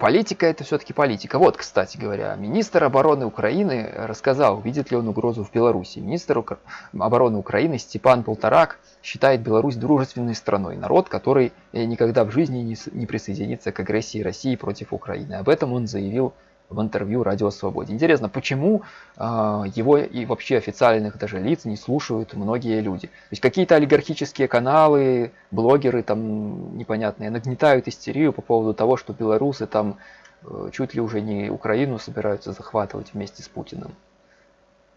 Политика это все-таки политика. Вот, кстати говоря, министр обороны Украины рассказал, видит ли он угрозу в Беларуси. Министр обороны Украины Степан Полторак считает Беларусь дружественной страной. Народ, который никогда в жизни не присоединится к агрессии России против Украины. Об этом он заявил в интервью Радио Свободе. Интересно, почему э, его и вообще официальных даже лиц не слушают многие люди? То есть какие-то олигархические каналы, блогеры там непонятные нагнетают истерию по поводу того, что белорусы там э, чуть ли уже не Украину собираются захватывать вместе с Путиным.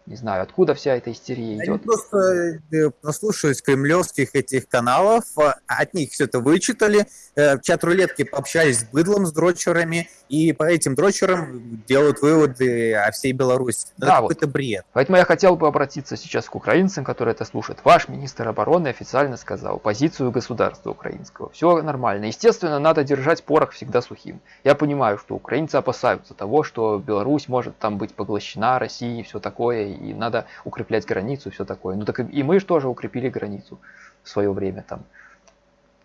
Не знаю, откуда вся эта истерия идет. Они просто послушались э, кремлевских этих каналов, а, от них все это вычитали, э, в чат-рулетке пообщались с быдлом, с дрочерами, и по этим дрочерам делают выводы о всей Беларуси. Да, да вот. какой-то бред. Поэтому я хотел бы обратиться сейчас к украинцам, которые это слушают. Ваш министр обороны официально сказал позицию государства украинского. Все нормально. Естественно, надо держать порох всегда сухим. Я понимаю, что украинцы опасаются того, что Беларусь может там быть поглощена Россией и все такое, и надо укреплять границу все такое. Ну так и мы же тоже укрепили границу в свое время там.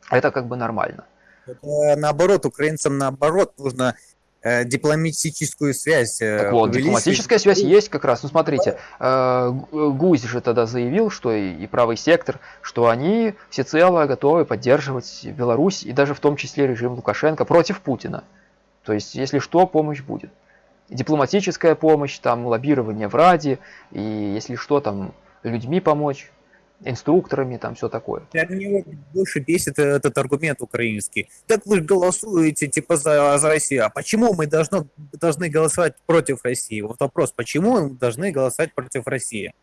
Это как бы нормально. Это наоборот, украинцам наоборот нужно э, дипломатическую связь. Э, так вот, дипломатическая связь есть как раз. Ну смотрите, э, Гусь же тогда заявил, что и, и правый сектор, что они всецело готовы поддерживать Беларусь и даже в том числе режим Лукашенко против Путина. То есть, если что, помощь будет. Дипломатическая помощь, там лоббирование в Раде, и если что, там людьми помочь инструкторами, там все такое. Меня больше бесит этот аргумент украинский. Так вы голосуете типа за, за Россию, а почему мы должны, должны голосовать против России? Вот вопрос, почему мы должны голосовать против России?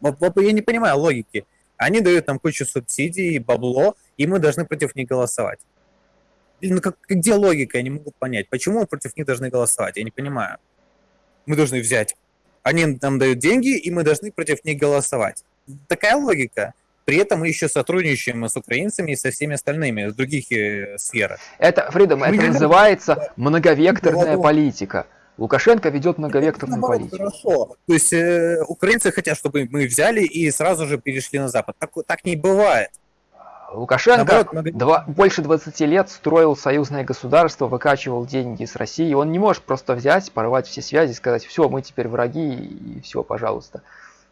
Я не понимаю логики. Они дают нам кучу субсидий, бабло, и мы должны против них голосовать. Как, где логика, я не могу понять. Почему мы против них должны голосовать? Я не понимаю. Мы должны взять. Они нам дают деньги, и мы должны против них голосовать такая логика. При этом мы еще сотрудничаем с украинцами и со всеми остальными в других э, сферах. Это, Фридом, это называется многовекторная политика. Лукашенко ведет многовекторную Наоборот, политику. Хорошо. То есть э, украинцы хотят, чтобы мы взяли и сразу же перешли на Запад. Так, так не бывает. Лукашенко Наоборот, много... два, больше 20 лет строил союзное государство, выкачивал деньги с России. Он не может просто взять, порвать все связи, сказать, все, мы теперь враги, и все, пожалуйста.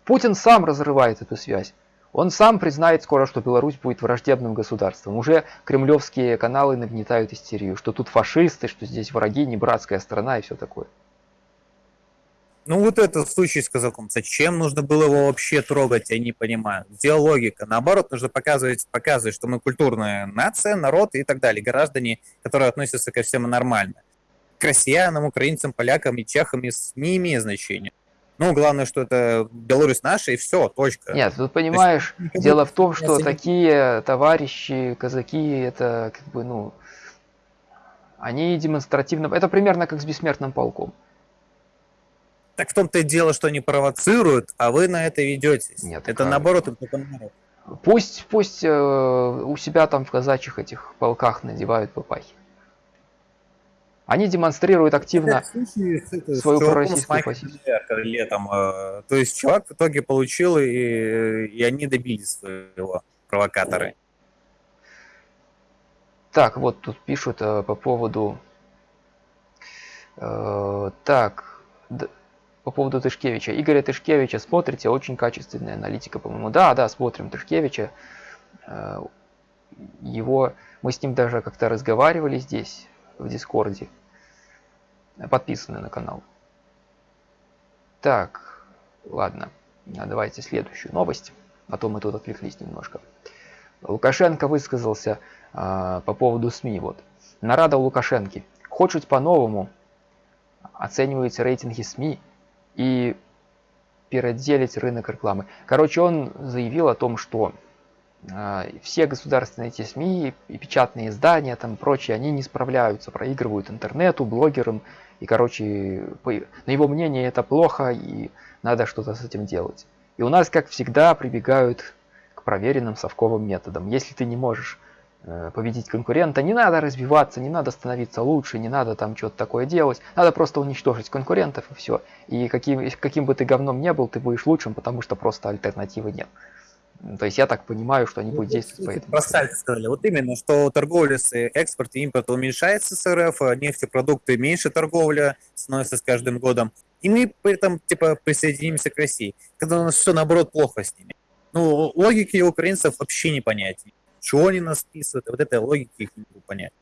Путин сам разрывает эту связь. Он сам признает скоро, что Беларусь будет враждебным государством. Уже кремлевские каналы нагнетают истерию, что тут фашисты, что здесь враги, не братская страна и все такое. Ну вот этот случай с казаком, зачем нужно было его вообще трогать, я не понимаю. Где логика? Наоборот, нужно показывать, показывать, что мы культурная нация, народ и так далее, граждане, которые относятся ко всем нормально. К россиянам, украинцам, полякам и чехам не имеет значения. Ну, главное, что это Беларусь наша, и все, точка. Нет, тут понимаешь, есть, дело в том, что такие товарищи, казаки, это как бы, ну, они демонстративно... Это примерно как с бессмертным полком. Так в том-то и дело, что они провоцируют, а вы на это ведетесь. Нет, это как... наоборот, Пусть, пусть э, у себя там в казачьих этих полках надевают папахи. Они демонстрируют активно случае, свою пророссийскую позицию. Летом, э, то есть чувак в итоге получил, и, и они добились своего, провокаторы. Так, вот тут пишут э, по поводу Э, так, по поводу Тышкевича. Игоря Тышкевича смотрите, очень качественная аналитика, по-моему. Да, да, смотрим Тышкевича. Э, его, мы с ним даже как-то разговаривали здесь, в Дискорде. Подписаны на канал. Так, ладно, давайте следующую новость. А то мы тут отвлеклись немножко. Лукашенко высказался э, по поводу СМИ. Вот. Нарада Лукашенки. Хочуть по-новому оценивать рейтинги СМИ и переделить рынок рекламы. Короче, он заявил о том, что э, все государственные эти СМИ и печатные издания, там прочие, они не справляются, проигрывают интернету, блогерам. И, короче, по, на его мнение это плохо, и надо что-то с этим делать. И у нас, как всегда, прибегают к проверенным совковым методам. Если ты не можешь победить конкурента. Не надо развиваться, не надо становиться лучше, не надо там что-то такое делать. Надо просто уничтожить конкурентов и все. И каким, каким бы ты говном не был, ты будешь лучшим, потому что просто альтернативы нет. То есть я так понимаю, что они ну, будут действовать по этому. Про сальто сказали. Вот именно, что торговля с экспорт и импорт уменьшается с РФ, а нефтепродукты меньше торговля становится с каждым годом. И мы при этом типа присоединимся к России, когда у нас все наоборот плохо с ними. Ну, логики украинцев вообще не понять чего они нас списывают, вот этой логики их не могу понять.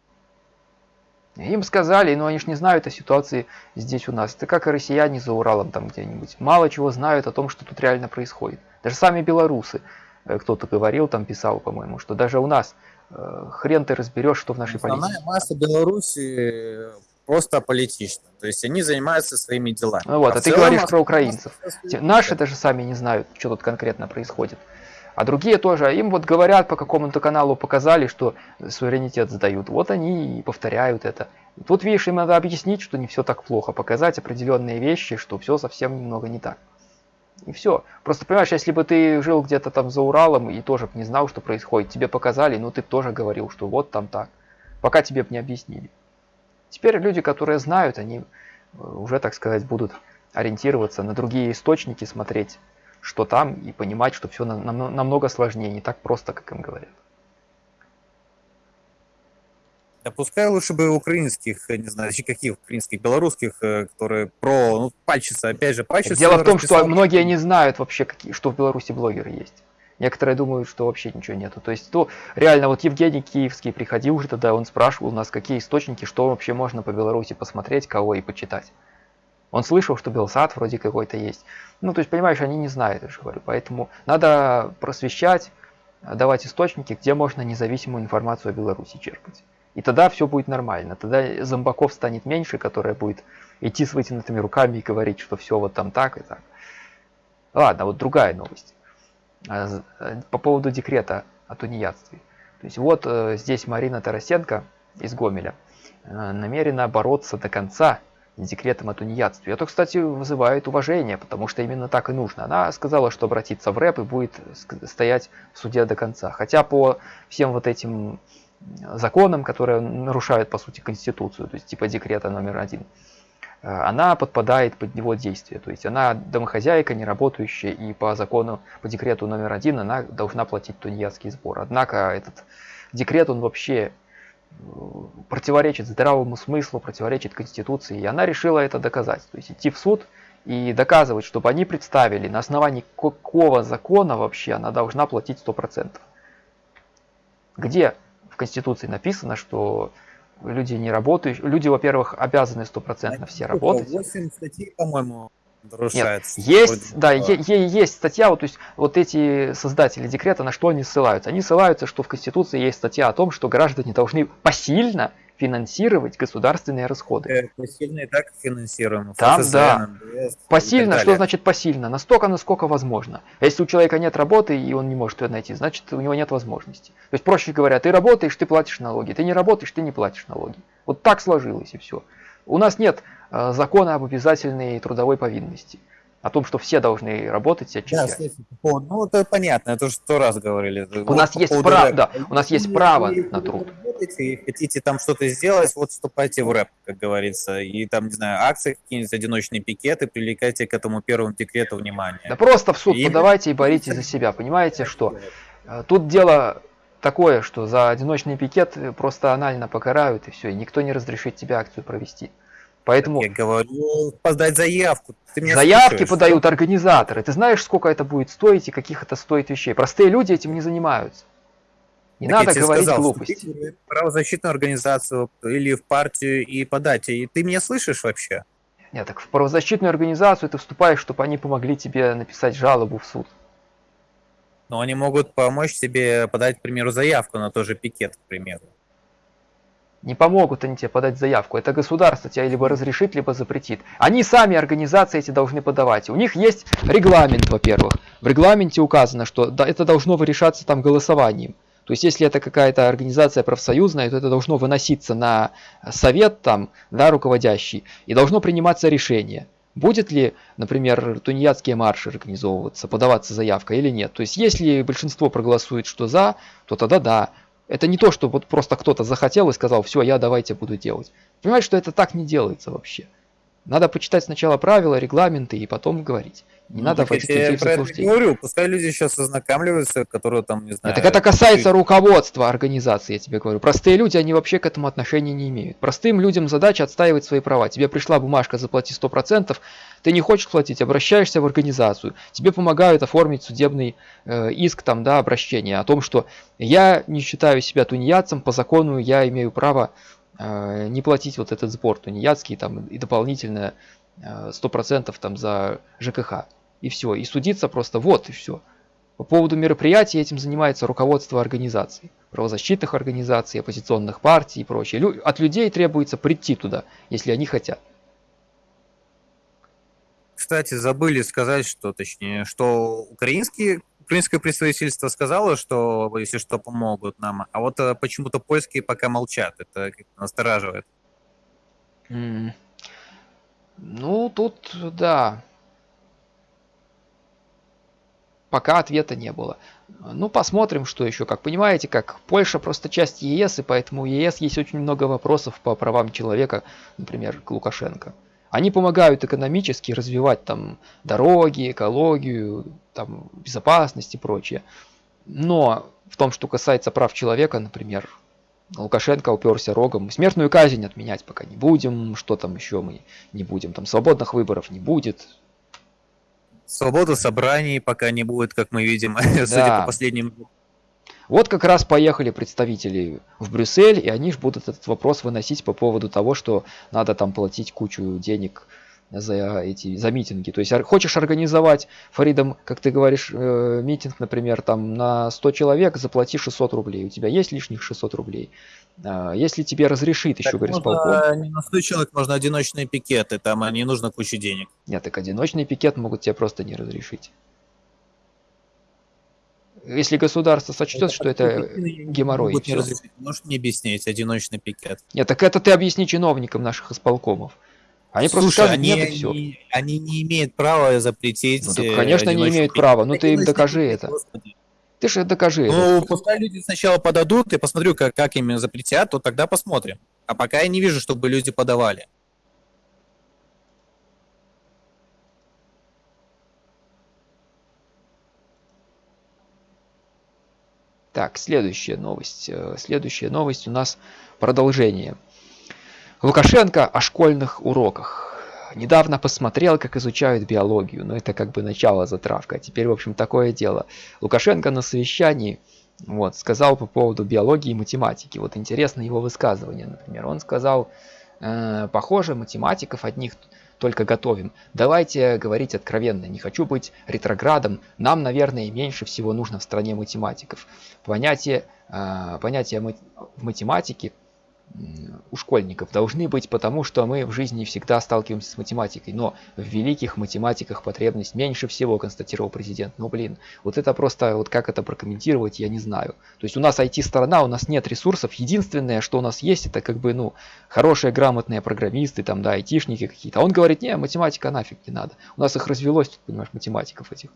Им сказали, но они же не знают о ситуации здесь у нас. Это как и россияне за Уралом там где-нибудь. Мало чего знают о том, что тут реально происходит. Даже сами белорусы, э, кто-то говорил, там писал, по-моему, что даже у нас э, хрен ты разберешь, что в нашей Основная политике. Масса Беларуси просто политична. То есть они занимаются своими делами. Ну вот, а, а ты говоришь про украинцев. Наши даже сами не знают, что тут конкретно происходит. А другие тоже, им вот говорят по какому-то каналу, показали, что суверенитет сдают. Вот они и повторяют это. Тут, видишь, им надо объяснить, что не все так плохо, показать определенные вещи, что все совсем немного не так. И все. Просто понимаешь, если бы ты жил где-то там за Уралом и тоже не знал, что происходит, тебе показали, ну ты тоже говорил, что вот там так. Пока тебе бы не объяснили. Теперь люди, которые знают, они э, уже, так сказать, будут ориентироваться на другие источники, смотреть что там, и понимать, что все намного сложнее, не так просто, как им говорят. Да пускай лучше бы украинских, не знаю, каких украинских, белорусских, э, которые про, ну, пальчица, опять же, пальчица. Дело в том, что многие не знают вообще, какие, что в Беларуси блогеры есть. Некоторые думают, что вообще ничего нету. То есть, то реально, вот Евгений Киевский приходил уже тогда, он спрашивал у нас, какие источники, что вообще можно по Беларуси посмотреть, кого и почитать. Он слышал, что Белсат вроде какой-то есть. Ну, то есть, понимаешь, они не знают, я же говорю. Поэтому надо просвещать, давать источники, где можно независимую информацию о Беларуси черпать. И тогда все будет нормально. Тогда зомбаков станет меньше, которая будет идти с вытянутыми руками и говорить, что все вот там так и так. Ладно, вот другая новость. А, э, по поводу декрета о тунеядстве. То есть вот э, здесь Марина Тарасенко из Гомеля э, намерена бороться до конца декретом о тунеядстве. Это, кстати, вызывает уважение, потому что именно так и нужно. Она сказала, что обратится в рэп и будет стоять в суде до конца. Хотя по всем вот этим законам, которые нарушают, по сути, Конституцию, то есть типа декрета номер один, э, она подпадает под него действие. То есть она домохозяйка, не работающая, и по закону, по декрету номер один она должна платить тунеядский сбор. Однако этот декрет, он вообще противоречит здравому смыслу, противоречит Конституции, и она решила это доказать. То есть идти в суд и доказывать, чтобы они представили, на основании какого закона вообще она должна платить 100%. Где в Конституции написано, что люди не работают, люди, во-первых, обязаны стопроцентно все работать. 8 статей, по-моему, нет, есть, да, е- есть статья, вот, то есть вот эти создатели декрета, на что они ссылаются? Они ссылаются, что в Конституции есть статья о том, что граждане должны посильно финансировать государственные расходы. Э, посильно и так финансируем. Там, ФСН, да. НДС, посильно, что значит посильно? Настолько, насколько возможно. Если у человека нет работы, и он не может ее найти, значит у него нет возможности. То есть, проще говоря, ты работаешь, ты платишь налоги. Ты не работаешь, ты не платишь налоги. Вот так сложилось и все. У нас нет Э, закона об обязательной трудовой повинности. О том, что все должны работать и отчислять. Да, ну это понятно, это уже сто раз говорили. У вот нас есть право, да, у нас есть право на труд. Работаете, хотите там что-то сделать, вот вступайте в рэп, как говорится, и там, не знаю, акции, какие-нибудь одиночные пикеты, привлекайте к этому первому декрету внимание. Да просто в суд и подавайте и боритесь за себя, понимаете, что э, тут дело такое, что за одиночный пикет просто анально покарают и все, и никто не разрешит тебе акцию провести. Поэтому... Я говорю, подать заявку. Заявки слушаешь, подают что? организаторы. Ты знаешь, сколько это будет стоить и каких это стоит вещей. Простые люди этим не занимаются. Не так надо говорить сказал, глупости. Правозащитную организацию или в партию и подать. И ты меня слышишь вообще? Нет, так в правозащитную организацию ты вступаешь, чтобы они помогли тебе написать жалобу в суд. Но они могут помочь тебе подать, к примеру, заявку на тот же пикет, к примеру. Не помогут они тебе подать заявку. Это государство тебя либо разрешит, либо запретит. Они сами, организации эти, должны подавать. У них есть регламент, во-первых. В регламенте указано, что это должно решаться там голосованием. То есть, если это какая-то организация профсоюзная, то это должно выноситься на совет там, да, руководящий, и должно приниматься решение. Будет ли, например, тунеядские марши организовываться, подаваться заявка или нет. То есть, если большинство проголосует, что за, то тогда да. Это не то, что вот просто кто-то захотел и сказал, все, я давайте буду делать. Понимаете, что это так не делается вообще. Надо почитать сначала правила, регламенты и потом говорить. Не ну, надо вводить людей в заблуждение. говорю, пускай люди сейчас ознакомливаются, которые там, не знаю... Так это касается руководства организации, я тебе говорю. Простые люди, они вообще к этому отношения не имеют. Простым людям задача отстаивать свои права. Тебе пришла бумажка, заплати 100%, ты не хочешь платить, обращаешься в организацию. Тебе помогают оформить судебный э, иск, там, да, обращение о том, что я не считаю себя тунеядцем, по закону я имею право не платить вот этот сбор тунеядский там, и дополнительно э, 100% там за ЖКХ и все. И судиться просто вот и все. По поводу мероприятий этим занимается руководство организаций, правозащитных организаций, оппозиционных партий и прочее. От людей требуется прийти туда, если они хотят. Кстати, забыли сказать, что точнее, что украинские украинское представительство сказало, что если что помогут нам, а вот э, почему-то польские пока молчат. Это настораживает. Mm. Ну, тут, да, пока ответа не было. Ну, посмотрим, что еще. Как понимаете, как Польша просто часть ЕС, и поэтому у ЕС есть очень много вопросов по правам человека, например, к Лукашенко. Они помогают экономически развивать там дороги, экологию, там, безопасность и прочее. Но в том, что касается прав человека, например, Лукашенко уперся рогом. Смертную казнь отменять пока не будем. Что там еще мы не будем? Там свободных выборов не будет. Свобода собраний пока не будет, как мы видим, да. судя по последним... Вот как раз поехали представители в Брюссель, и они же будут этот вопрос выносить по поводу того, что надо там платить кучу денег за эти за митинги. То есть хочешь организовать, Фаридом, как ты говоришь, э, митинг, например, там на 100 человек, заплати 600 рублей. У тебя есть лишних 600 рублей. А, если тебе разрешит еще, говорит, полком. Не на 100 человек можно одиночные пикеты, там не нужно куча денег. Нет, так одиночный пикет могут тебе просто не разрешить. Если государство сочтет, это что это геморрой. Не Можешь мне объяснить одиночный пикет? Нет, так это ты объясни чиновникам наших исполкомов. Они Слушай, просто скажут, они, нет, и все. Они, они не имеют права запретить. Ну, так, конечно, не имеют права, но ты им докажи это. Господи. Ты же докажи ну, это. пускай люди сначала подадут, и посмотрю, как, как им запретят, то тогда посмотрим. А пока я не вижу, чтобы люди подавали. Так, следующая новость. Э, следующая новость у нас продолжение. Лукашенко о школьных уроках. Недавно посмотрел, как изучают биологию, но это как бы начало затравка. А теперь, в общем, такое дело. Лукашенко на совещании вот, сказал по поводу биологии и математики. Вот интересно его высказывание, например. Он сказал, э, похоже, математиков одних только готовим. Давайте говорить откровенно, не хочу быть ретроградом, нам, наверное, меньше всего нужно в стране математиков. Понятие, э, понятие в математике у школьников должны быть, потому что мы в жизни всегда сталкиваемся с математикой. Но в великих математиках потребность меньше всего, констатировал президент. Ну блин, вот это просто, вот как это прокомментировать, я не знаю. То есть у нас IT-сторона, у нас нет ресурсов. Единственное, что у нас есть, это как бы, ну, хорошие, грамотные программисты, там, да, айтишники какие-то. А он говорит, не, математика нафиг не надо. У нас их развелось, понимаешь, математиков этих.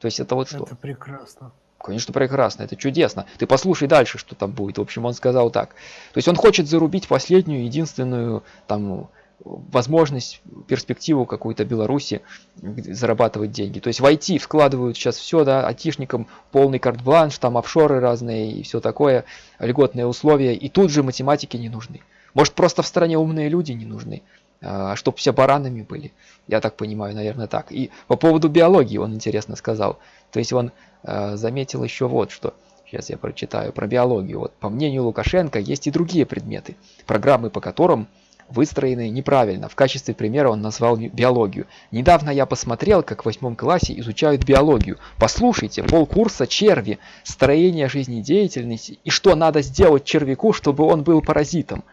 То есть это вот что. Это прекрасно. Конечно, прекрасно, это чудесно. Ты послушай дальше, что там будет. В общем, он сказал так. То есть он хочет зарубить последнюю, единственную там возможность, перспективу какую-то Беларуси зарабатывать деньги. То есть в IT вкладывают сейчас все, да, айтишникам полный карт-бланш, там офшоры разные и все такое, льготные условия, и тут же математики не нужны. Может просто в стране умные люди не нужны. А, чтоб все баранами были. Я так понимаю, наверное, так. И по поводу биологии он интересно сказал. То есть он э, заметил еще вот что. Сейчас я прочитаю про биологию. Вот по мнению Лукашенко есть и другие предметы, программы по которым выстроены неправильно. В качестве примера он назвал биологию. Недавно я посмотрел, как в восьмом классе изучают биологию. Послушайте, полкурса черви, строение жизнедеятельности и что надо сделать червяку, чтобы он был паразитом.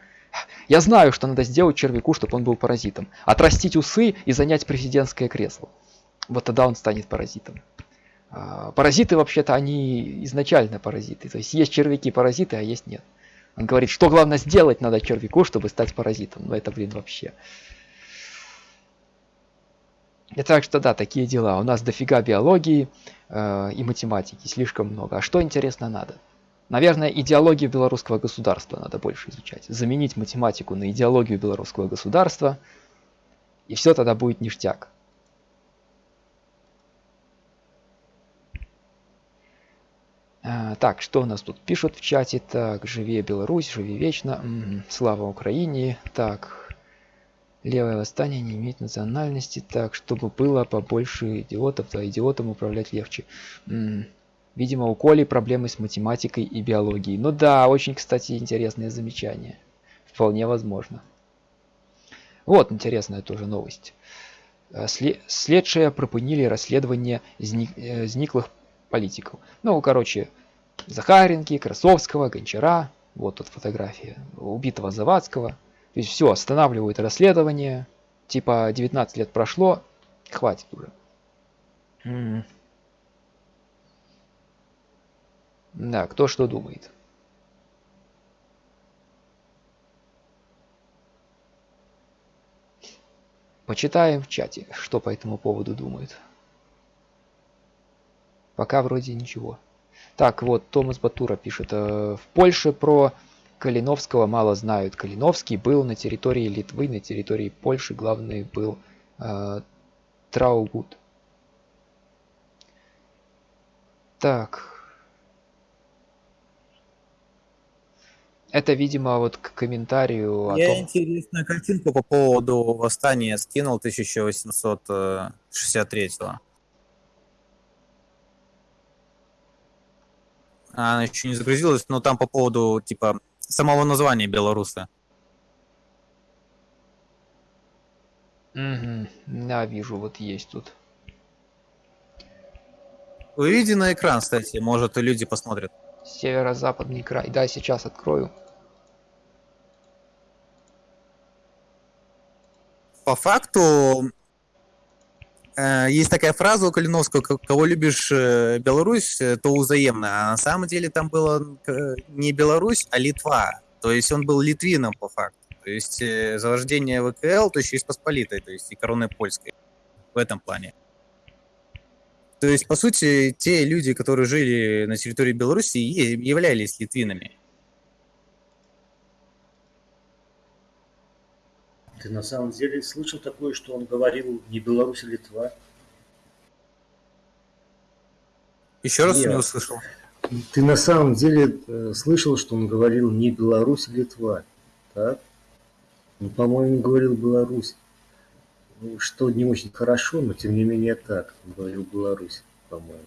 Я знаю, что надо сделать червяку, чтобы он был паразитом. Отрастить усы и занять президентское кресло. Вот тогда он станет паразитом. А, паразиты вообще-то они изначально паразиты. То есть есть червяки паразиты, а есть нет. Он говорит, что главное сделать надо червяку, чтобы стать паразитом. Ну это, блин, вообще. И так что да, такие дела. У нас дофига биологии э, и математики, слишком много. А что интересно надо? Наверное, идеологию белорусского государства надо больше изучать. Заменить математику на идеологию белорусского государства, и все тогда будет ништяк. А, так, что у нас тут пишут в чате? Так, живее Беларусь, живи вечно. Слава Украине. Так, левое восстание не имеет национальности. Так, чтобы было побольше идиотов, то идиотам управлять легче. Видимо, у Коли проблемы с математикой и биологией. Ну да, очень, кстати, интересное замечание. Вполне возможно. Вот интересная тоже новость. Э, следшие пропынили расследование э, зниклых политиков. Ну, короче, Захаренки, Красовского, Гончара, вот тут фотография, убитого Завадского. То есть все, останавливают расследование, типа 19 лет прошло, хватит уже. М -м. Да, кто что думает. Почитаем в чате, что по этому поводу думают. Пока вроде ничего. Так, вот, Томас Батура пишет. Э, в Польше про Калиновского мало знают. Калиновский был на территории Литвы, на территории Польши. Главный был э, Траугут. Так. Это, видимо, вот к комментарию о Я том... интересную картинку по поводу восстания скинул 1863 -го. Она еще не загрузилась, но там по поводу, типа, самого названия белоруса. Угу. Да, вижу, вот есть тут. Выведи на экран, кстати, может люди посмотрят. Северо-западный край. Да, сейчас открою. По факту, Э, есть такая фраза у Калиновского, кого любишь э, Беларусь, э, то взаимно. А на самом деле там было не Беларусь, а Литва. То есть он был литвином по факту. То есть зарождение ВКЛ, то еще из Посполитой, то есть и короны польской в этом плане. То есть, по сути, те люди, которые жили на территории Беларуси, являлись литвинами. Ты на самом деле слышал такое, что он говорил не Беларусь, а Литва? Еще раз Нет. не услышал. Ты на самом деле э, слышал, что он говорил не Беларусь, а Литва, так? Ну, по-моему, говорил Беларусь. Ну, что не очень хорошо, но тем не менее так. Говорил Беларусь, по-моему.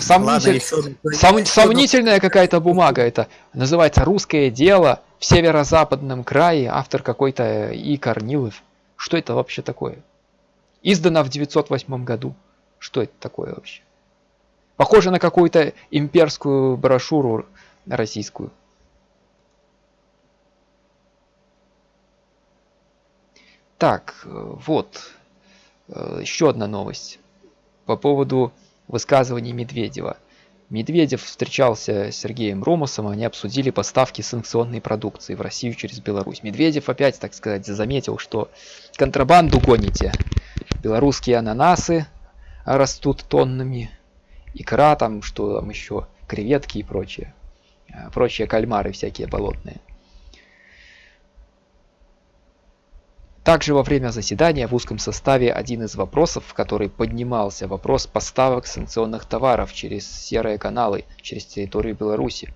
Сомнитель... Сом... Сомнительная какая-то бумага это. Называется «Русское дело» в северо-западном крае. Автор какой-то И. Корнилов. Что это вообще такое? Издано в 908 году. Что это такое вообще? Похоже на какую-то имперскую брошюру российскую. Так, вот. Э, еще одна новость. По поводу высказываний Медведева. Медведев встречался с Сергеем Ромусом, они обсудили поставки санкционной продукции в Россию через Беларусь. Медведев опять, так сказать, заметил, что контрабанду гоните. Белорусские ананасы растут тоннами, икра там, что там еще, креветки и прочее. Э, прочие кальмары всякие болотные. Также во время заседания в узком составе один из вопросов, в который поднимался вопрос поставок санкционных товаров через серые каналы, через территорию Беларуси.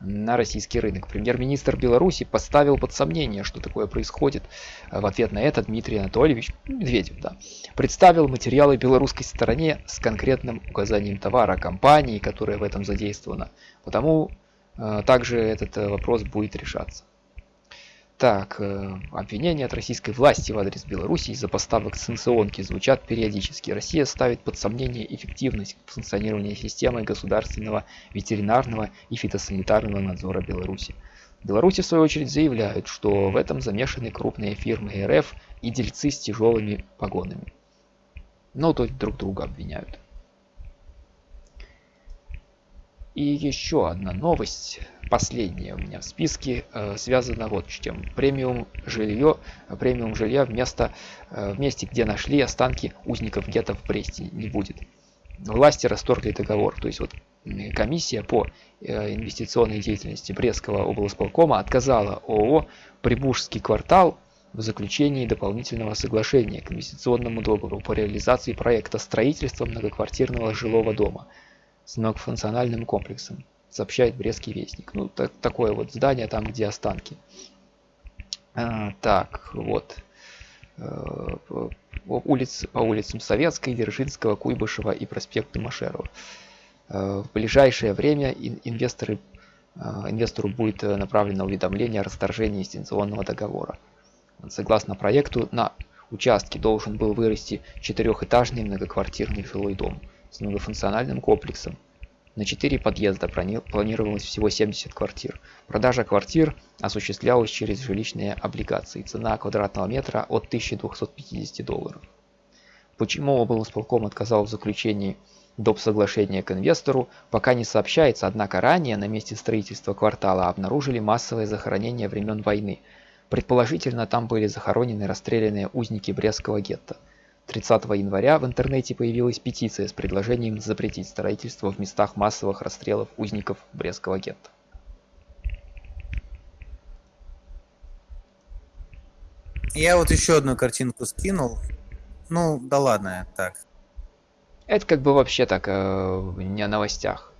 на российский рынок. Премьер-министр Беларуси поставил под сомнение, что такое происходит. В ответ на это Дмитрий Анатольевич Медведев да, представил материалы белорусской стороне с конкретным указанием товара компании, которая в этом задействована. Потому э, также этот э, вопрос будет решаться. Так, э, обвинения от российской власти в адрес Беларуси из-за поставок санкционки звучат периодически. Россия ставит под сомнение эффективность функционирования системы государственного ветеринарного и фитосанитарного надзора Беларуси. Беларуси в свою очередь заявляют, что в этом замешаны крупные фирмы РФ и дельцы с тяжелыми погонами. Ну, то друг друга обвиняют. И еще одна новость, последняя у меня в списке, э, связана вот с чем. Премиум жилье, премиум жилья вместо, э, в месте, где нашли останки узников гетто в Бресте, не будет. Власти расторгли договор, то есть вот комиссия по э, инвестиционной деятельности Брестского облсполкома отказала ООО «Прибужский квартал» в заключении дополнительного соглашения к инвестиционному договору по реализации проекта строительства многоквартирного жилого дома – с многофункциональным комплексом, сообщает Брестский вестник. Ну, так, такое вот здание там, где останки. А, так, вот. А, улиц, по улицам Советской, Дзержинского, Куйбышева и проспекту Машерова. А, в ближайшее время инвесторы, а, инвестору будет направлено уведомление о расторжении инвестиционного договора. Согласно проекту, на участке должен был вырасти четырехэтажный многоквартирный жилой дом – с многофункциональным комплексом. На 4 подъезда планировалось всего 70 квартир. Продажа квартир осуществлялась через жилищные облигации. Цена квадратного метра от 1250 долларов. Почему облсполком отказал в заключении доп. соглашения к инвестору, пока не сообщается, однако ранее на месте строительства квартала обнаружили массовое захоронение времен войны. Предположительно, там были захоронены расстрелянные узники Брестского гетто. 30 января в интернете появилась петиция с предложением запретить строительство в местах массовых расстрелов узников Брестского гетто. Я вот еще одну картинку скинул. Ну, да ладно, так. Это как бы вообще так, э, не о новостях.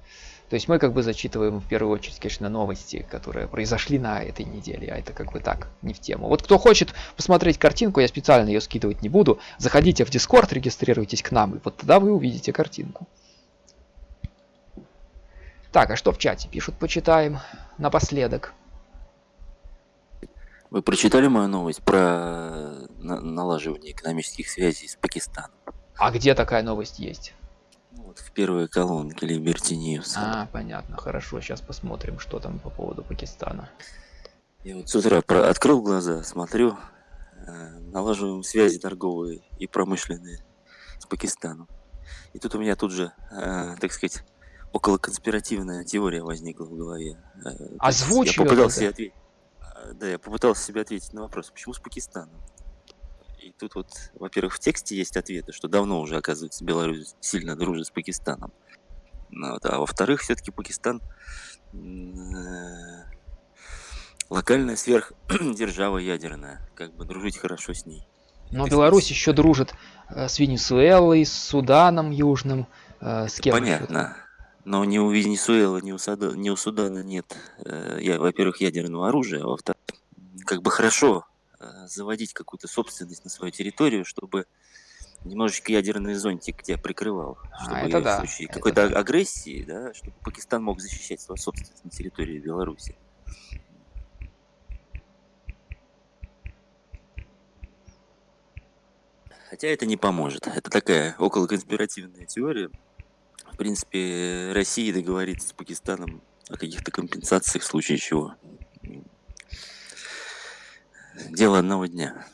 То есть мы как бы зачитываем в первую очередь, конечно, новости, которые произошли на этой неделе, а это как бы так, не в тему. Вот кто хочет посмотреть картинку, я специально ее скидывать не буду, заходите в Discord, регистрируйтесь к нам, и вот тогда вы увидите картинку. Так, а что в чате пишут, почитаем напоследок. Вы прочитали мою новость про налаживание экономических связей с Пакистаном? А где такая новость есть? Вот в первой колонке Liberty News. А, понятно, хорошо, сейчас посмотрим, что там по поводу Пакистана. Я вот с утра про... открыл глаза, смотрю, э, налаживаем связи торговые и промышленные с Пакистаном. И тут у меня тут же, э, так сказать, около конспиративная теория возникла в голове. Э, Озвучь я попытался ответить. Э, да, я попытался себе ответить на вопрос, почему с Пакистаном? И тут вот, во-первых, в тексте есть ответы, что давно уже, оказывается, Беларусь сильно дружит с Пакистаном. Ну вот, а во-вторых, все-таки Пакистан э, локальная сверхдержава ядерная. Как бы дружить хорошо с ней. Но Беларусь еще дружит э, с Венесуэлой, с Суданом Южным, э, с кем Понятно. Но ни у Венесуэлы, ни у, Суда, ни у Судана нет, я, во-первых, ядерного оружия, а во-вторых, как бы хорошо заводить какую-то собственность на свою территорию, чтобы немножечко ядерный зонтик тебя прикрывал, а, чтобы а, это да. в случае какой-то да. агрессии, да, чтобы Пакистан мог защищать свою собственность на территории Беларуси. Хотя это не поможет. Это такая околоконспиративная теория. В принципе, Россия договорится с Пакистаном о каких-то компенсациях в случае чего дело одного дня.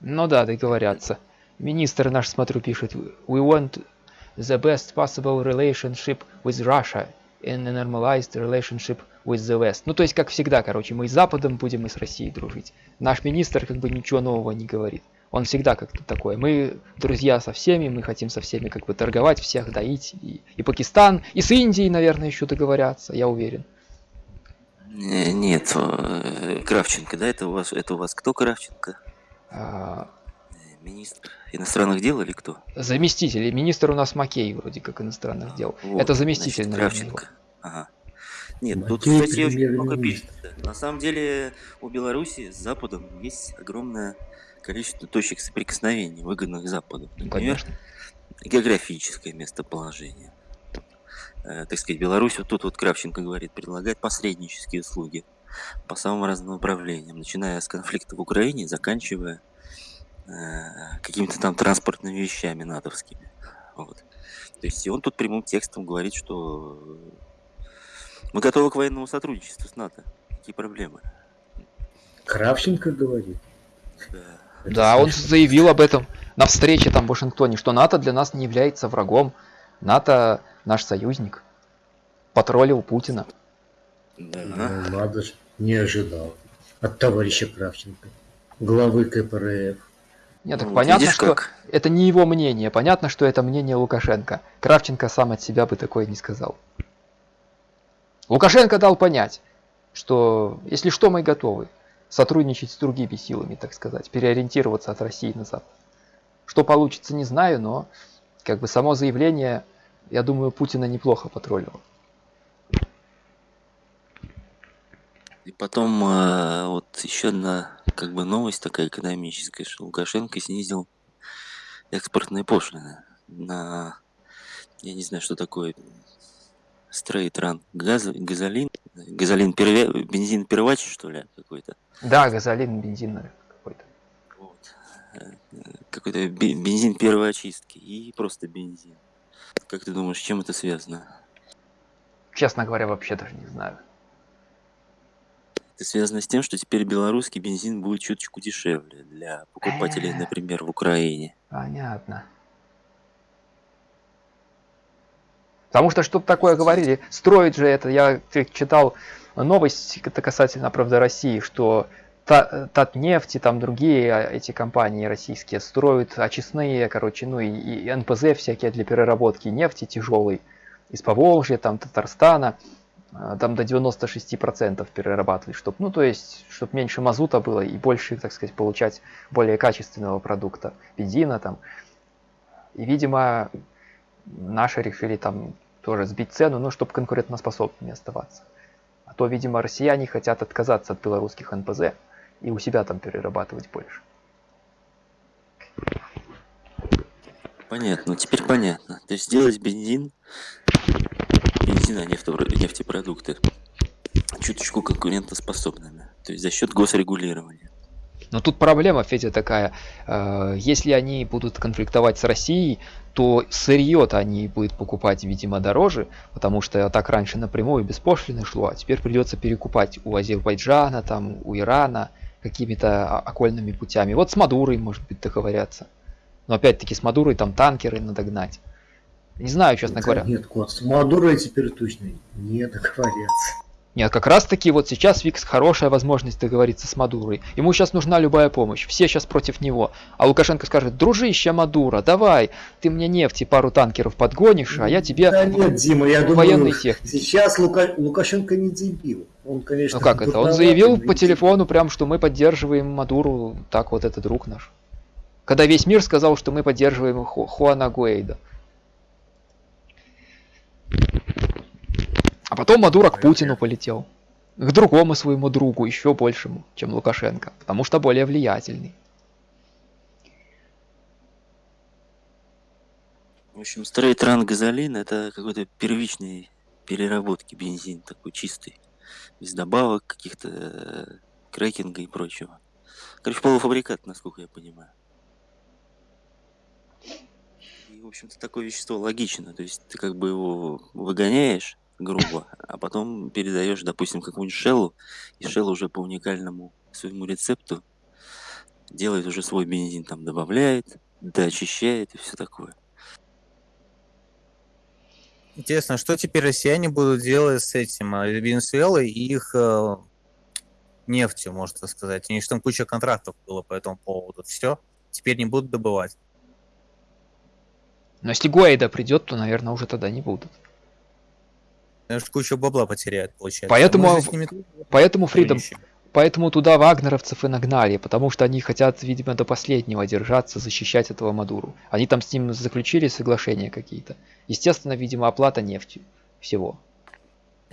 Ну да, договорятся. Министр наш, смотрю, пишет, we want the best possible relationship with Russia and a normalized relationship with the West. Ну, то есть, как всегда, короче, мы с Западом будем и с Россией дружить. Наш министр как бы ничего нового не говорит. Он всегда как-то такой. Мы друзья со всеми, мы хотим со всеми как бы торговать, всех доить. И, и Пакистан, и с Индией, наверное, еще договорятся, я уверен. Нет, э, Кравченко, да, это у вас, это у вас кто Кравченко? А, Министр иностранных дел или кто? Заместитель. Министр у нас Макей вроде как иностранных дел. Вот, Это заместитель, значит, наверное. Кравченко. Ага. Нет, тут, Макей кстати, очень много пишет. На самом деле у Беларуси с Западом есть огромное количество точек соприкосновений, выгодных Западу. Ну, Например, конечно. географическое местоположение. Э, так сказать, Беларусь, вот тут вот Кравченко говорит, предлагает посреднические услуги по самым разным направлениям, начиная с конфликта в Украине, заканчивая э, какими-то там транспортными вещами натовскими. Вот. То есть и он тут прямым текстом говорит, что мы готовы к военному сотрудничеству с НАТО. Какие проблемы? Кравченко говорит. Да. Да, он заявил об этом на встрече там в Вашингтоне, что НАТО для нас не является врагом. НАТО наш союзник. Потроллил Путина. Да. Ну, надо же, не ожидал. От товарища Кравченко, главы КПРФ. Нет, так Ну, понятно, видишь, что как? это не его мнение. Понятно, что это мнение Лукашенко. Кравченко сам от себя бы такое не сказал. Лукашенко дал понять, что если что, мы готовы сотрудничать с другими силами, так сказать, переориентироваться от России на Запад. Что получится, не знаю, но как бы само заявление, я думаю, Путина неплохо потроллило. И потом э, вот еще одна как бы новость такая экономическая, что Лукашенко снизил экспортные пошлины на, я не знаю, что такое, стрейтран, газ, газолин, газолин, перве, бензин первач, что ли, какой-то. Да, газолин, бензин какой-то. Вот. Какой-то бе- бензин первой очистки и просто бензин. Как ты думаешь, с чем это связано? Честно говоря, вообще даже не знаю. Это связано с тем, что теперь белорусский бензин будет чуточку дешевле для покупателей, Э. например, в Украине. Понятно. Потому что что такое говорили, строить же это, я читал новость это касательно, правда, России, что Та- Татнефть и там другие а, эти компании российские строят очистные, короче, ну и, и НПЗ всякие для переработки нефти тяжелой из Поволжья, там Татарстана, а, там до 96% перерабатывать, чтобы, ну то есть, чтобы меньше мазута было и больше, так сказать, получать более качественного продукта, бензина там. И, видимо, наши решили там тоже сбить цену, ну, чтобы конкурентоспособными оставаться. А то, видимо, россияне хотят отказаться от белорусских НПЗ и у себя там перерабатывать больше. Понятно, теперь понятно. То есть сделать бензин, бензин, а нефтепро- нефтепродукты чуточку конкурентоспособными. То есть за счет госрегулирования. Но тут проблема, Федя, такая. э, Если они будут конфликтовать с Россией, то сырье-то они будут покупать, видимо, дороже, потому что так раньше напрямую без пошлины шло, а теперь придется перекупать у Азербайджана, там, у Ирана какими-то окольными путями. Вот с Мадурой, может быть, договорятся. Но опять-таки с Мадурой там танкеры надо гнать. Не знаю, честно Да говоря. Нет, кот, с Мадурой теперь точно не договорятся. Нет, как раз таки вот сейчас Викс хорошая возможность договориться с Мадурой. Ему сейчас нужна любая помощь, все сейчас против него. А Лукашенко скажет, дружище Мадура, давай, ты мне нефти пару танкеров подгонишь, а я тебе Да нет, Дима, я военной думаю, сейчас Лука- Лукашенко не дебил. Он, конечно, Ну как это? Он заявил по телефону прям, что мы поддерживаем Мадуру, так вот это друг наш. Когда весь мир сказал, что мы поддерживаем Ху- Хуана Гуэйда. Потом Мадура к Путину полетел. К другому своему другу, еще большему, чем Лукашенко. Потому что более влиятельный. В общем, стрейтран газолин это какой-то первичный переработки бензин, такой чистый. Без добавок, каких-то э, крекинга и прочего. Короче, полуфабрикат, насколько я понимаю. И, в общем-то, такое вещество логично. То есть ты как бы его выгоняешь грубо, а потом передаешь, допустим, какому-нибудь шеллу, и шелл уже по уникальному своему рецепту делает уже свой бензин, там добавляет, доочищает и все такое. Интересно, что теперь россияне будут делать с этим э, Венесуэлой и их э, нефтью, можно сказать. У них там куча контрактов было по этому поводу. Все, теперь не будут добывать. Но если Гуэйда придет, то, наверное, уже тогда не будут. Кучу бабла потеряют, получается. Поэтому ними Поэтому Фридом. Поэтому туда вагнеровцев и нагнали, потому что они хотят, видимо, до последнего держаться, защищать этого Мадуру. Они там с ним заключили соглашения какие-то. Естественно, видимо, оплата нефтью всего.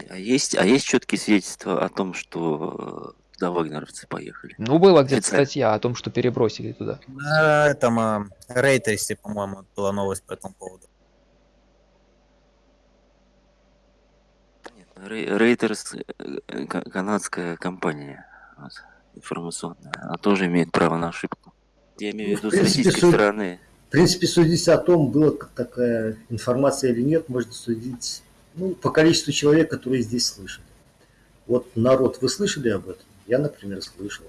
А есть, а есть четкие свидетельства о том, что э, туда вагнеровцы поехали? Ну, была где-то статья о том, что перебросили туда. На этом э, Рейтерсе, по-моему, была новость по этому поводу. Рейтерс, э, ка- канадская компания вот, информационная, она тоже имеет право на ошибку. Я имею в Ну, виду с принципе, российской суд- стороны. В принципе, судить о том, была такая информация или нет, можно судить ну, по количеству человек, которые здесь слышали. Вот народ, вы слышали об этом? Я, например, слышал.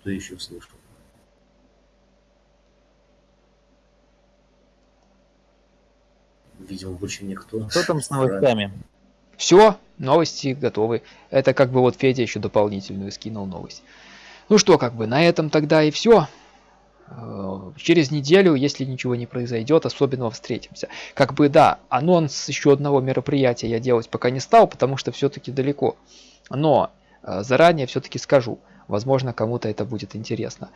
Кто еще слышал? Видимо, больше никто. Что там с новостями? Все, новости готовы. Это как бы вот Федя еще дополнительную скинул новость. Ну что, как бы на этом тогда и все. Через неделю, если ничего не произойдет, особенного встретимся. Как бы да, анонс еще одного мероприятия я делать пока не стал, потому что все-таки далеко. Но э, заранее все-таки скажу, возможно кому-то это будет интересно.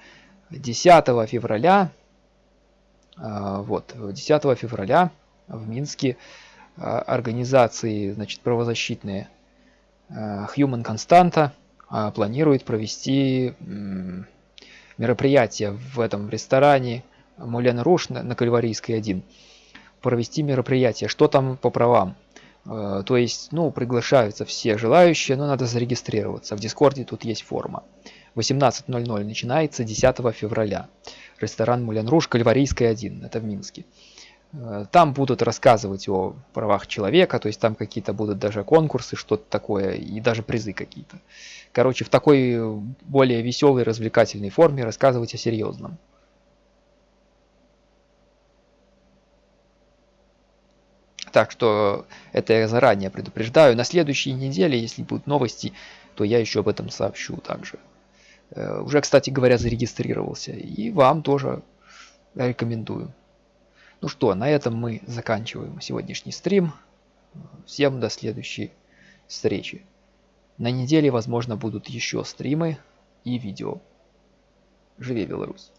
10 февраля, э, вот, 10 февраля в Минске э, организации, значит, правозащитные э, Human э, планирует провести мероприятие в этом ресторане Мулен Руш на, Кальварийской 1. Провести мероприятие. Что там по правам? Э, То есть, ну, приглашаются все желающие, но надо зарегистрироваться. В Дискорде тут есть форма. 18.00 начинается 10 февраля. Ресторан Мулен Руш, Кальварийская 1. Это в Минске. Э, Там будут рассказывать о правах человека, то есть там какие-то будут даже конкурсы, что-то такое, и даже призы какие-то. Короче, в такой э, более веселой, развлекательной форме рассказывать о серьезном. Так что это я заранее предупреждаю. На следующей неделе, если будут новости, то я еще об этом сообщу также. Э, Уже, кстати говоря, зарегистрировался. И вам тоже рекомендую. Ну что, на этом мы заканчиваем сегодняшний стрим. Всем до следующей встречи. На неделе, возможно, будут еще стримы и видео. Живи Беларусь!